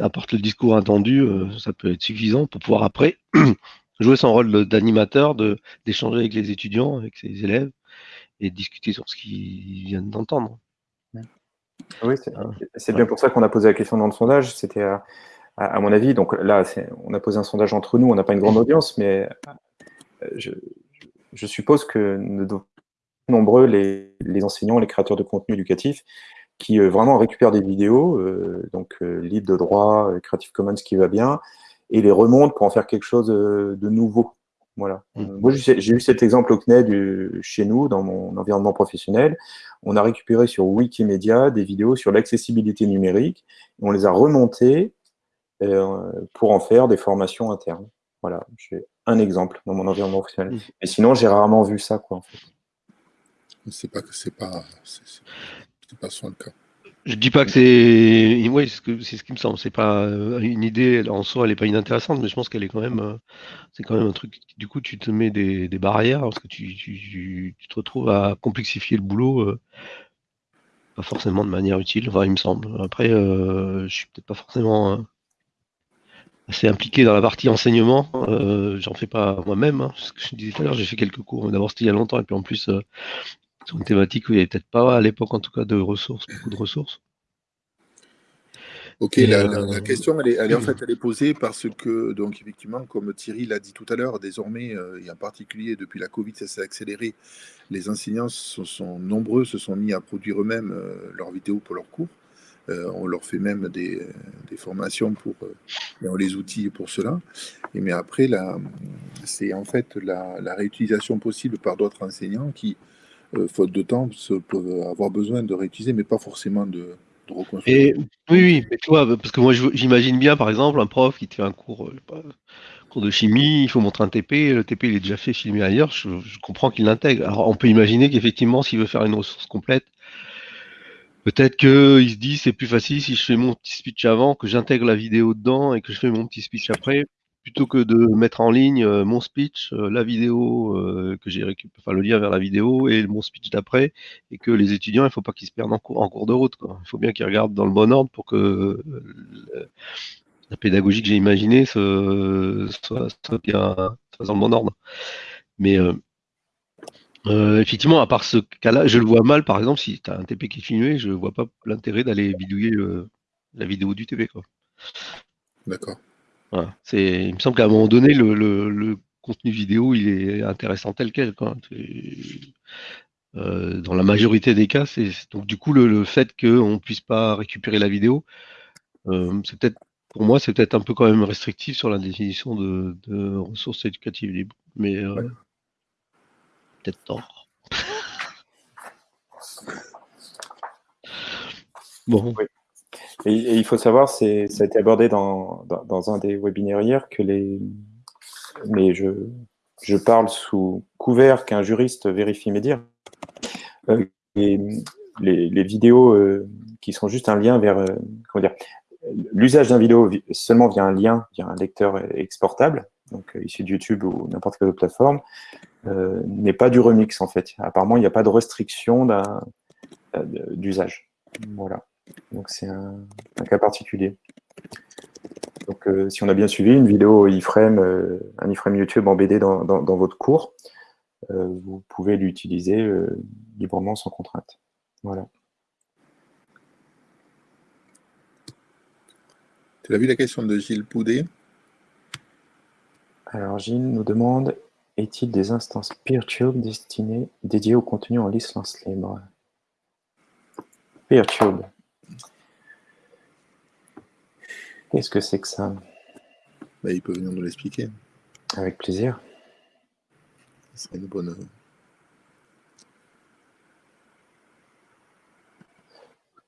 apporte le discours attendu, ça peut être suffisant pour pouvoir après jouer son rôle d'animateur, d'échanger avec les étudiants, avec ses élèves, et discuter sur ce qu'ils viennent d'entendre. Oui, c'est bien pour ça qu'on a posé la question dans le sondage. C'était à, mon avis. Donc là, on a posé un sondage entre nous, on n'a pas une grande audience, mais euh, je, suppose que nous nombreux les, enseignants, les créateurs de contenu éducatif qui euh, vraiment récupèrent des vidéos, euh, donc libres de droit, Creative Commons qui va bien, et les remontent pour en faire quelque chose de nouveau. Voilà. Mmh. Moi, j'ai eu cet exemple au CNED chez nous, dans mon environnement professionnel. On a récupéré sur Wikimedia des vidéos sur l'accessibilité numérique. on les a remontées euh, pour en faire des formations internes. Voilà, j'ai un exemple dans mon environnement professionnel. Mais mmh. sinon, j'ai rarement vu ça, quoi, en fait. C'est pas que c'est pas, c'est pas souvent le cas. Je dis pas que c'est, oui, c'est ce qui me semble. C'est pas euh, une idée en soi, elle est pas inintéressante, mais je pense qu'elle est quand même, euh, c'est quand même un truc. Du coup, tu te mets des, barrières parce que tu, tu, te retrouves à complexifier le boulot, pas forcément de manière utile. Enfin, il me semble. Après, je suis peut-être pas forcément assez impliqué dans la partie enseignement. Euh, J'en fais pas moi-même. Hein, ce que je disais tout à l'heure, j'ai fait quelques cours. D'abord, c'était il y a longtemps, et puis en plus, euh, sur une thématique où il n'y avait peut-être pas, à l'époque en tout cas, de ressources, beaucoup de ressources. Ok, la, la, question, elle est, elle est, en fait, elle est posée parce que, donc, effectivement, comme Thierry l'a dit tout à l'heure, désormais, et en particulier depuis la Covid, ça s'est accéléré. Les enseignants sont, sont, nombreux, se sont mis à produire eux-mêmes leurs vidéos pour leurs cours. Euh, on leur fait même des, des formations pour euh, les outils pour cela. Et mais après, c'est en fait la, la, réutilisation possible par d'autres enseignants qui, euh, faute de temps, peuvent avoir besoin de réutiliser, mais pas forcément de, de reconstruire. Et, oui, oui, parce que moi j'imagine bien, par exemple, un prof qui te fait un cours, pas, cours de chimie, il faut montrer un TP, le TP il est déjà fait filmé ailleurs, je, je comprends qu'il l'intègre. Alors on peut imaginer qu'effectivement, s'il veut faire une ressource complète, Peut-être qu'il se dit c'est plus facile si je fais mon petit speech avant, que j'intègre la vidéo dedans et que je fais mon petit speech après, plutôt que de mettre en ligne euh, mon speech, euh, la vidéo euh, que j'ai récupéré, enfin le lien vers la vidéo et mon speech d'après, et que les étudiants, il ne faut pas qu'ils se perdent en cours, de route. Il faut bien qu'ils regardent dans le bon ordre pour que la pédagogie que j'ai imaginée soit, bien dans le bon ordre. Mais effectivement, à part ce cas-là, je le vois mal, par exemple, si tu as un TP qui est filmé, je ne vois pas l'intérêt d'aller bidouiller la vidéo du TP. D'accord. Voilà. Il me semble qu'à un moment donné, le, contenu vidéo, il est intéressant tel quel. Euh, dans la majorité des cas, c'est donc du coup le, fait qu'on ne puisse pas récupérer la vidéo, euh, c'est peut-être pour moi, c'est peut-être un peu quand même restrictif sur la définition de, ressources éducatives libres. Mais peut-être tort. bon. Et, il faut savoir, ça a été abordé dans, dans, un des webinaires hier, que les. Mais je, je parle sous couvert qu'un juriste vérifie mes dires. Euh, les, les, vidéos euh, qui sont juste un lien vers. Euh, comment dire L'usage d'un vidéo seulement via un lien, via un lecteur exportable, donc issu de YouTube ou n'importe quelle autre plateforme, euh, n'est pas du remix en fait. Apparemment, il n'y a pas de restriction euh, d'usage. Voilà. Donc c'est un, cas particulier. Donc euh, si on a bien suivi, une vidéo iframe, un iframe YouTube embêté dans, dans, votre cours, vous pouvez l'utiliser librement sans contrainte. Voilà. Tu as vu la question de Gilles Poudet? Alors Gilles nous demande est-il des instances PeerTube destinées, dédiées au contenu en licence libre PeerTube. Qu'est-ce que c'est que ça? Bah, Il peut venir nous l'expliquer. Avec plaisir. Ce serait une bonne...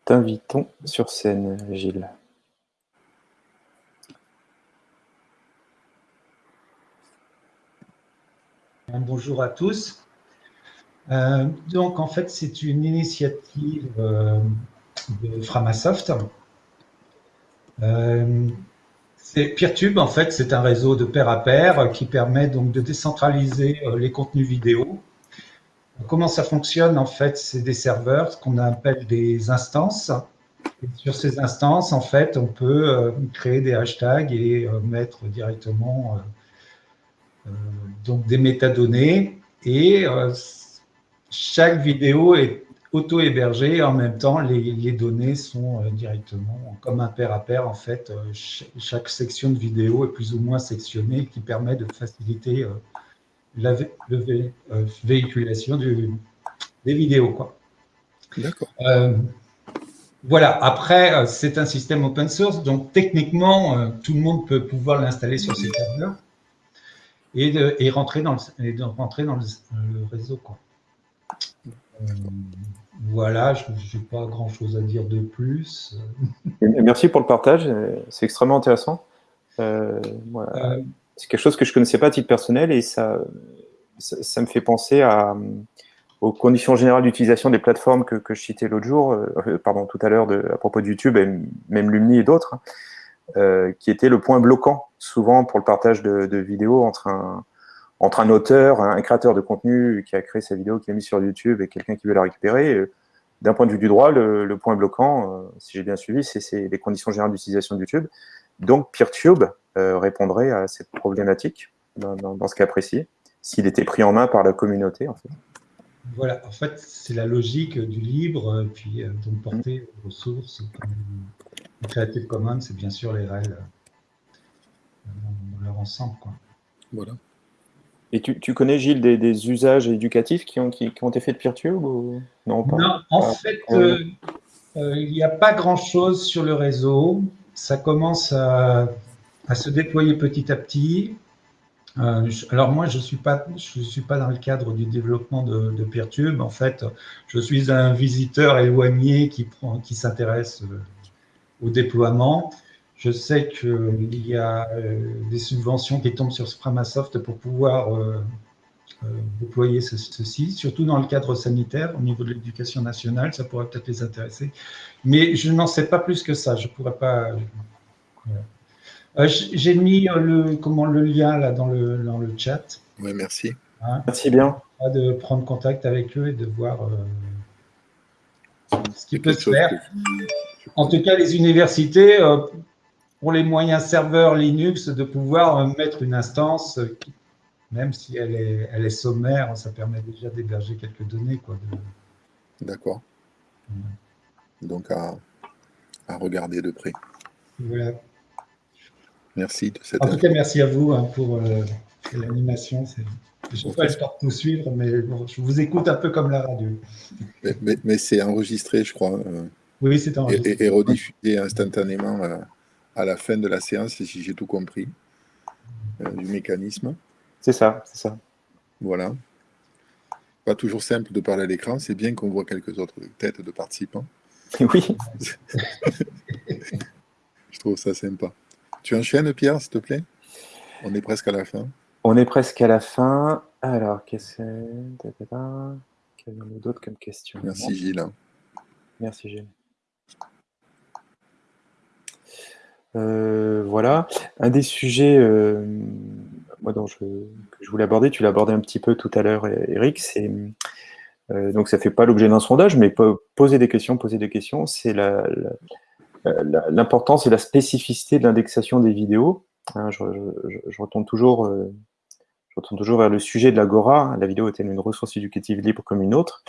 T'invitons sur scène, Gilles. Bonjour à tous. Euh, donc, en fait, c'est une initiative euh, de Framasoft. Euh, Peertube, en fait, c'est un réseau de pair à pair qui permet donc de décentraliser les contenus vidéo. Comment ça fonctionne En fait, c'est des serveurs, ce qu'on appelle des instances. sur ces instances, en fait, on peut créer des hashtags et mettre directement euh, donc des métadonnées et euh, chaque vidéo est auto-hébergée en même temps les, données sont euh, directement comme un pair à pair en fait chaque section de vidéo est plus ou moins sectionnée qui permet de faciliter la véhiculation des vidéos quoi. D'accord. voilà, après, c'est un système open source, donc techniquement, tout le monde peut pouvoir l'installer sur ses serveurs et, de, et rentrer dans le, de rentrer dans le, réseau. Quoi. Euh, voilà, je n'ai pas grand-chose à dire de plus. Merci pour le partage, c'est extrêmement intéressant. Euh, euh, c'est quelque chose que je ne connaissais pas à titre personnel et ça, ça, me fait penser à, aux conditions générales d'utilisation des plateformes que, que je citais l'autre jour, pardon, tout à l'heure à propos de YouTube et même Lumni et d'autres. Hein. Euh, qui était le point bloquant souvent pour le partage de, vidéos entre un, entre un auteur, un créateur de contenu qui a créé sa vidéo, qui l'a mis sur YouTube et quelqu'un qui veut la récupérer. D'un point de vue du droit, le, point bloquant, euh, si j'ai bien suivi, c'est les conditions générales d'utilisation de YouTube. Donc PeerTube euh, répondrait à cette problématique dans, ce cas précis, s'il était pris en main par la communauté. En fait. Voilà, en fait, c'est la logique du libre, puis donc porter aux ressources Creative Commons, c'est bien sûr les règles dans leur ensemble. Quoi. Voilà. Et tu, tu connais, Gilles, des, des, usages éducatifs qui ont, qui, qui ont été faits de PeerTube ou... Non, pas. non, en ah, fait, euh, euh, il n'y a pas grand-chose sur le réseau. Ça commence à, à, se déployer petit à petit. Euh, alors moi, je ne suis, pas, je suis pas dans le cadre du développement de, de PeerTube. En fait, je suis un visiteur éloigné qui, prend, qui s'intéresse au déploiement. Je sais qu'il y a euh, des subventions qui tombent sur Framasoft pour pouvoir euh, euh, déployer ce, ceci, surtout dans le cadre sanitaire, au niveau de l'éducation nationale, ça pourrait peut-être les intéresser. Mais je n'en sais pas plus que ça, je ne pourrais pas... J'ai mis le, comment, le lien là dans le, dans le chat. Oui, merci. Hein, merci bien. De prendre contact avec eux et de voir ce qui peut se faire. En tout cas, les universités, pour les moyens serveurs Linux, de pouvoir mettre une instance, même si elle est, elle est sommaire, ça permet déjà d'héberger quelques données. D'accord. Donc à, à, regarder de près. Voilà. Merci de cette En tout cas, merci à vous hein, pour euh, l'animation. Je n'ai pas le temps de tout suivre, mais bon, je vous écoute un peu comme la radio. Mais, mais, mais c'est enregistré, je crois. Euh, oui, c'est enregistré. Et, et, rediffusé instantanément. Euh, à la fin de la séance, si j'ai tout compris, euh, du mécanisme. C'est ça, c'est ça. Voilà. Pas toujours simple de parler à l'écran, c'est bien qu'on voit quelques autres têtes de participants. Oui. Je trouve ça sympa. Tu enchaînes, Pierre, s'il te plaît? On est presque à la fin. On est presque à la fin. Alors, qu'est-ce que c'est Quel y a d'autres comme question Merci, Gilles. Merci, Gilles. Euh, voilà. Un des sujets euh, dont je, que je voulais aborder, tu l'as abordé un petit peu tout à l'heure, Eric, c'est euh, donc ça ne fait pas l'objet d'un sondage, mais poser des questions, poser des questions, c'est l'importance et la spécificité de l'indexation des vidéos. Hein, je, retourne toujours, vers le sujet de l'Agora. La vidéo est-elle une ressource éducative libre comme une autre?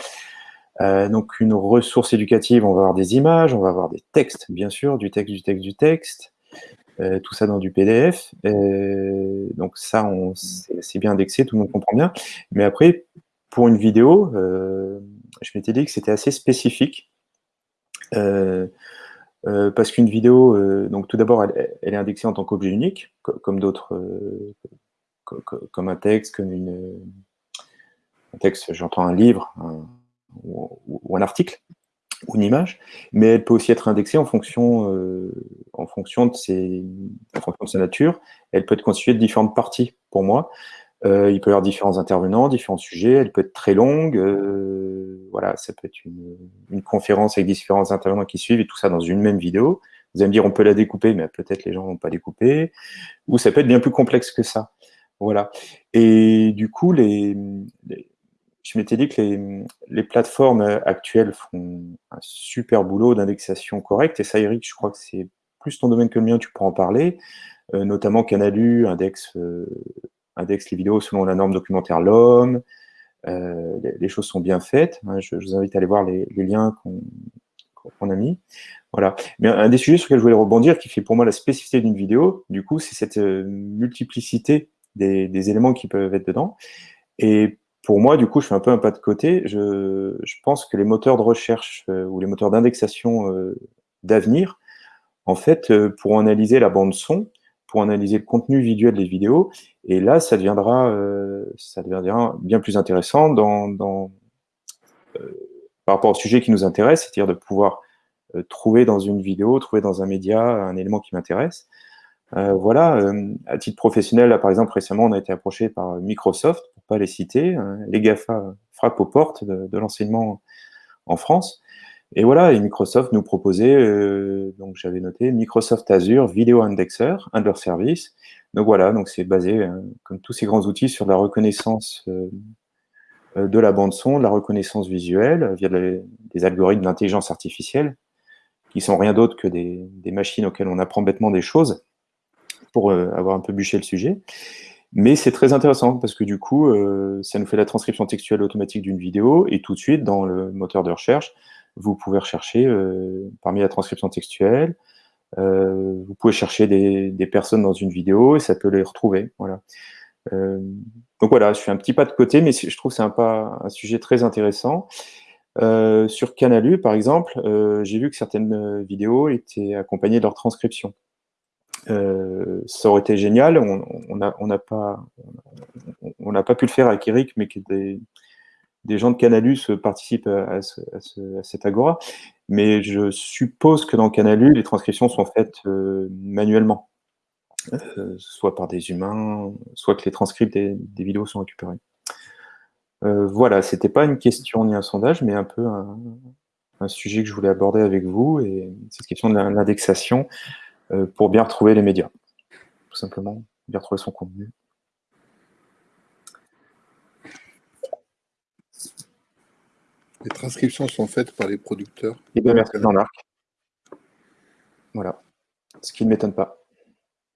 Euh, donc une ressource éducative, on va avoir des images, on va avoir des textes, bien sûr, du texte, du texte, du texte, euh, tout ça dans du PDF. Euh, donc ça, c'est bien indexé, tout le monde comprend bien. Mais après, pour une vidéo, euh, je m'étais dit que c'était assez spécifique. Parce qu'une vidéo, donc tout d'abord, elle, elle, est indexée en tant qu'objet unique, comme d'autres, comme un texte, comme une, un texte, j'entends un livre, un, ou, un article ou une image, mais elle peut aussi être indexée en fonction, euh, en fonction, de ses, en fonction de sa nature. Elle peut être constituée de différentes parties pour moi. Euh, il peut y avoir différents intervenants, différents sujets. Elle peut être très longue. Euh, voilà, ça peut être une, une, conférence avec différents intervenants qui suivent et tout ça dans une même vidéo. Vous allez me dire, on peut la découper, mais peut-être les gens vont pas découper. Ou ça peut être bien plus complexe que ça. Voilà. Et du coup, les, les je m'étais dit que les, les, plateformes actuelles font un super boulot d'indexation correcte. Et ça, Eric, je crois que c'est plus ton domaine que le mien, tu peux en parler. Euh, notamment Canalu indexe, euh, indexe les vidéos selon la norme documentaire LOM. Euh, les, choses sont bien faites. Hein, je, vous invite à aller voir les, liens qu'on qu a mis. Voilà. Mais un des sujets sur lesquels je voulais rebondir, qui fait pour moi la spécificité d'une vidéo, du coup, c'est cette euh, multiplicité des, des éléments qui peuvent être dedans. Et pour moi, du coup, je fais un peu un pas de côté. Je, pense que les moteurs de recherche euh, ou les moteurs d'indexation euh, d'avenir, en fait, euh, pour analyser la bande son, pour analyser le contenu visuel des vidéos, et là, ça deviendra, bien plus intéressant par rapport au sujet qui nous intéresse, c'est-à-dire de pouvoir trouver dans une vidéo, trouver dans un média un élément qui m'intéresse. voilà, à titre professionnel, là, par exemple, récemment, on a été approché par Microsoft pas les citer. Hein. Les GAFA frappent aux portes de, de l'enseignement en France. Et voilà, et Microsoft nous proposait, euh, donc j'avais noté, Microsoft Azure Video Indexer, un de leurs services. Donc voilà, donc c'est basé, hein, comme tous ces grands outils, sur la reconnaissance euh, de la bande son, la reconnaissance visuelle, via des algorithmes d'intelligence artificielle, qui sont rien d'autre que des, machines auxquelles on apprend bêtement des choses, pour euh, avoir un peu bûché le sujet. Mais c'est très intéressant parce que du coup, euh, ça nous fait la transcription textuelle automatique d'une vidéo et tout de suite, dans le moteur de recherche, vous pouvez rechercher euh, parmi la transcription textuelle vous pouvez chercher des, personnes dans une vidéo et ça peut les retrouver. Voilà. donc voilà, je fais un petit pas de côté, mais je trouve que c'est un, un sujet très intéressant. sur Canalu, par exemple, j'ai vu que certaines vidéos étaient accompagnées de leur transcription. Euh, ça aurait été génial. On n'a pas, pas pu le faire avec Eric, mais que des, gens de Canalus participent à, cette agora. Mais je suppose que dans Canalus, les transcriptions sont faites euh, manuellement, euh, soit par des humains, soit que les transcripts des, vidéos sont récupérés. voilà, c'était pas une question ni un sondage, mais un peu un, un, sujet que je voulais aborder avec vous, et cette question de l'indexation. Euh, pour bien retrouver les médias, tout simplement, bien retrouver son contenu. Les transcriptions sont faites par les producteurs. Et eh bien, merci dans l'arc. Voilà. Ce qui ne m'étonne pas.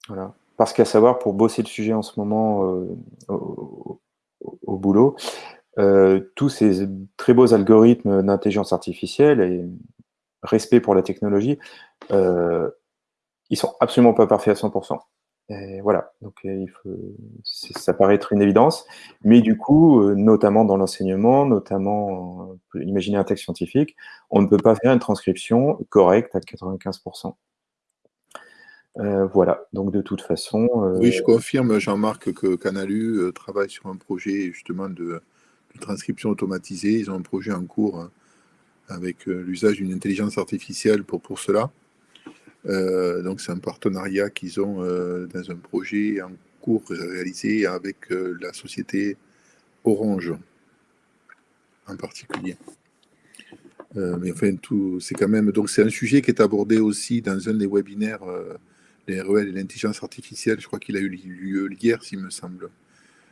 Voilà. Parce qu'à savoir, pour bosser le sujet en ce moment euh, au, boulot, euh, tous ces très beaux algorithmes d'intelligence artificielle et respect pour la technologie, ils sont absolument pas parfaits à 100%. Et voilà, donc euh, il faut, ça paraît être une évidence, mais du coup, euh, notamment dans l'enseignement, notamment, euh, imaginer un texte scientifique, on ne peut pas faire une transcription correcte à 95%. voilà, donc de toute façon... oui, je confirme, Jean-Marc, que Canalu travaille sur un projet justement de, de, transcription automatisée. Ils ont un projet en cours hein, avec l'usage d'une intelligence artificielle pour, pour cela. Euh, donc c'est un partenariat qu'ils ont euh, dans un projet en cours réalisé avec euh, la société Orange en particulier. mais enfin, tout, c'est quand même donc c'est un sujet qui est abordé aussi dans un des webinaires, les REL et l'intelligence artificielle. Je crois qu'il a eu lieu hier, s'il me semble.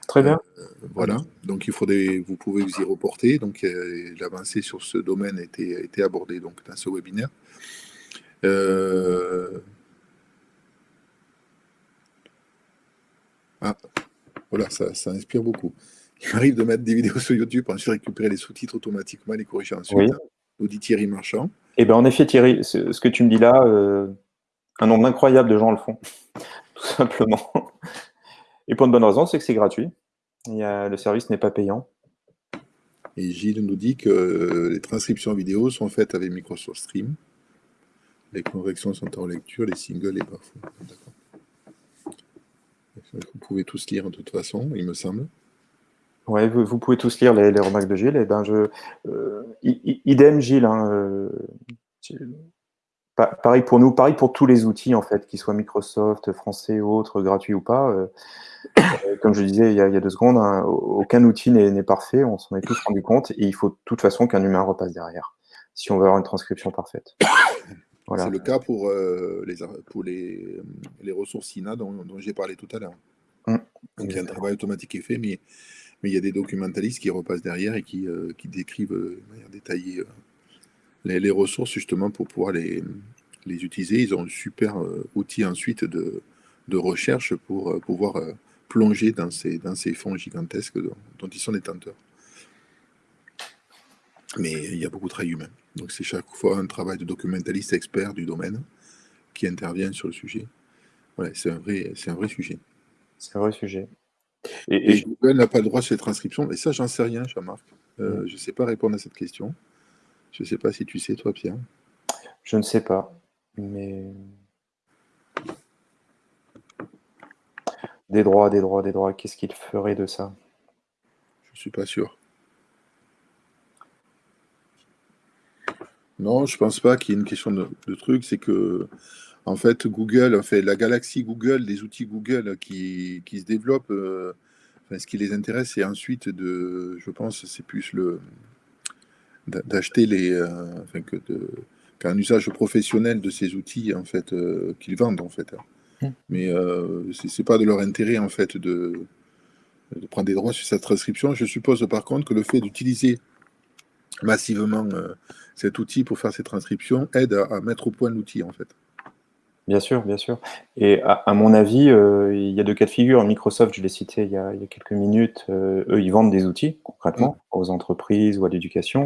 Très bien. voilà. Donc il faudrait, vous pouvez vous y reporter. Donc l'avancée sur ce domaine a été, a été abordée donc dans ce webinaire. Euh, ah, voilà, ça, inspire beaucoup. Il m'arrive de mettre des vidéos sur YouTube, ensuite récupérer les sous-titres automatiquement, les corriger ensuite. Nous dit Thierry Marchand. Eh bien, en effet, Thierry, ce, que tu me dis là, euh, un nombre incroyable de gens le font, tout simplement. Et pour une bonne raison, c'est que c'est gratuit. Le service n'est pas payant. Et Gilles nous dit que les transcriptions vidéo sont faites avec Microsoft Stream. Les corrections sont en lecture, les singles et parfois. Vous pouvez tous lire de toute façon, il me semble. Oui, vous, pouvez tous lire les, remarques de Gilles. Et eh ben je, euh, idem Gilles. Hein, euh, pareil pour nous, pareil pour tous les outils en fait, qu'ils soient Microsoft, français ou autres, gratuits ou pas. Euh, comme je disais il y a, deux secondes, hein, aucun outil n'est parfait. On s'en est tous rendu compte et il faut de toute façon qu'un humain repasse derrière si on veut avoir une transcription parfaite. C'est le cas pour, euh, les, pour les, les ressources INA dont, j'ai parlé tout à l'heure. Mmh. Donc il y a un travail automatique qui est fait, mais, mais il y a des documentalistes qui repassent derrière et qui, euh, qui décrivent euh, de manière détaillée les, les, ressources justement pour pouvoir les, les utiliser. Ils ont un super outil ensuite de, de recherche pour pouvoir plonger dans ces, dans ces fonds gigantesques dont, dont ils sont détenteurs. Mais il y a beaucoup de travail humain. Donc c'est chaque fois un travail de documentaliste expert du domaine qui intervient sur le sujet. Voilà, c'est un vrai, c'est un vrai sujet. C'est un vrai sujet. Et, et Google n'a pas le droit sur les transcriptions. Et ça, j'en sais rien, Jean-Marc. Euh, mm. Je ne sais pas répondre à cette question. Je ne sais pas si tu sais, toi, Pierre. Je ne sais pas. Mais. Des droits, des droits, des droits. Qu'est-ce qu'il ferait de ça? Je ne suis pas sûr. Non, je pense pas qu'il y ait une question de, truc. C'est que, en fait, Google, en fait, la galaxie Google, les outils Google qui, se développent, euh, ce qui les intéresse, c'est ensuite de, je pense, c'est plus le d'acheter les, euh, enfin, que de, qu'un usage professionnel de ces outils, en fait, euh, qu'ils vendent, en fait. Mmh. Mais ce c'est pas de leur intérêt, en fait, de, de prendre des droits sur cette transcription. Je suppose, par contre, que le fait d'utiliser massivement euh, cet outil pour faire ces transcriptions aide à, mettre au point l'outil en fait. Bien sûr, bien sûr. Et à, mon avis, euh, il y a deux cas de figure. Microsoft, je l'ai cité il y, a, quelques minutes, euh, eux, ils vendent des outils concrètement mm. aux entreprises ou à l'éducation.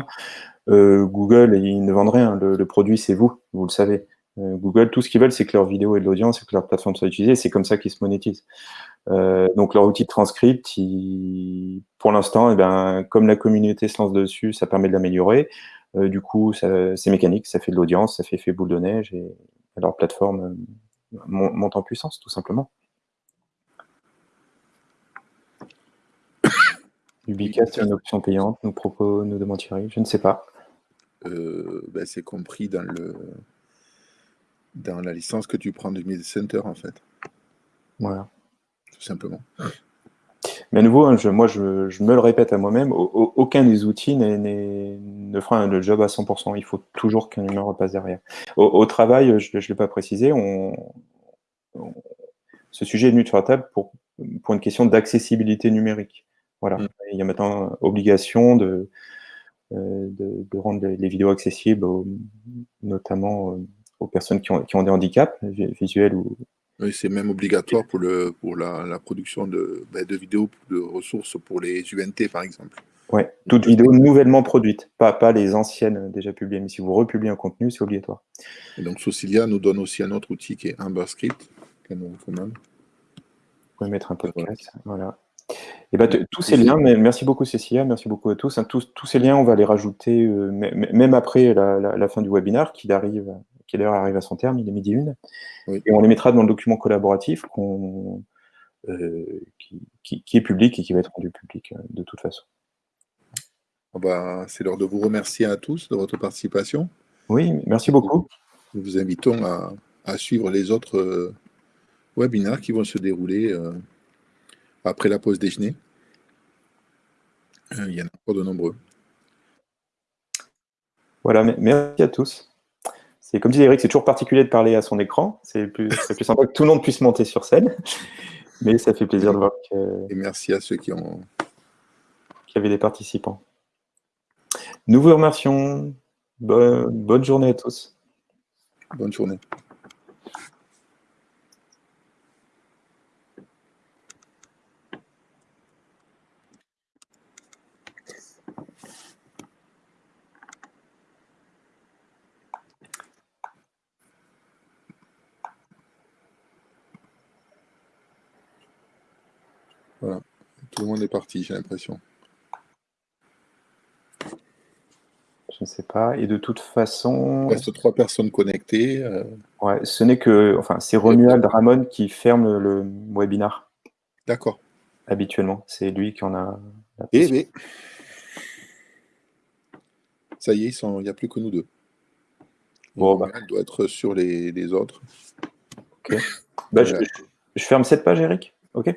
Google, ils ne vendent rien. Le, produit, c'est vous, vous le savez. Google, tout ce qu'ils veulent, c'est que leur vidéo ait de l'audience et que leur plateforme soit utilisée. C'est comme ça qu'ils se monétisent. Euh, donc leur outil de transcript, pour l'instant, eh ben, comme la communauté se lance dessus, ça permet de l'améliorer. Euh, du coup, c'est mécanique, ça fait de l'audience, ça fait effet boule de neige et leur plateforme monte en puissance, tout simplement. Ubicast est une option payante, nous propose, nous demande Thierry, je ne sais pas. Ben, c'est compris dans le dans la licence que tu prends du Media Center, en fait. Voilà. Tout simplement. Mais à nouveau, hein, je, moi, je, me le répète à moi-même, aucun des outils ne fera le job à 100%. Il faut toujours qu'un humain repasse derrière. Au, travail, je ne l'ai pas précisé, on, ce sujet est venu sur la table pour, pour une question d'accessibilité numérique. Voilà. Mm. Il y a maintenant obligation de, euh, de, rendre les, vidéos accessibles, notamment euh, aux personnes qui ont, qui ont, des handicaps visuels ou. Oui, c'est même obligatoire pour, le, pour la, la production de, ben, de vidéos de ressources pour les UNT, par exemple. Oui, toute vidéo nouvellement produite, pas, pas les anciennes déjà publiées. Mais si vous republiez un contenu, c'est obligatoire. Et donc, Socilia nous donne aussi un autre outil qui est Amberscript, qu'elle nous recommande. Vous pouvez mettre un podcast. Voilà. Et bah, tous ces liens, merci beaucoup Cécilia, merci beaucoup à tous. Hein. tous, tous, ces liens, on va les rajouter euh, même après la, la, fin du webinaire, qui arrive, qui d'ailleurs arrive à son terme, il est midi une. Et on les mettra dans le document collaboratif euh, qui, qui, est public et qui va être rendu public euh, de toute façon. Bah, C'est l'heure de vous remercier à tous de votre participation. Oui, merci beaucoup. Nous vous invitons à, à suivre les autres webinaires qui vont se dérouler après la pause déjeuner. Euh, il y en a encore de nombreux. Voilà, merci à tous. C'est comme disait Eric, c'est toujours particulier de parler à son écran. C'est plus, plus sympa que tout le monde puisse monter sur scène. Mais ça fait plaisir de voir que. Et merci à ceux qui ont. Qu'il y avait des participants. Nous vous remercions. bonne journée à tous. Bonne journée. Voilà. Tout le monde est parti, j'ai l'impression. Je ne sais pas. Et de toute façon. Il reste trois personnes connectées. Euh. Ouais, ce n'est que. Enfin, c'est Romuald Ramon qui ferme le webinar. D'accord. Habituellement. C'est lui qui en a. Eh bien. Ça y est, il n'y a plus que nous deux. Bon, bah. doit être sur les, autres. Ok. Bah, je, je ferme cette page, Eric. Ok.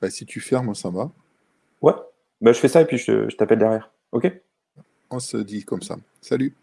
Bah, si tu fermes, ça va. Ouais, bah, je fais ça et puis je, je t'appelle derrière. Ok? On se dit comme ça. Salut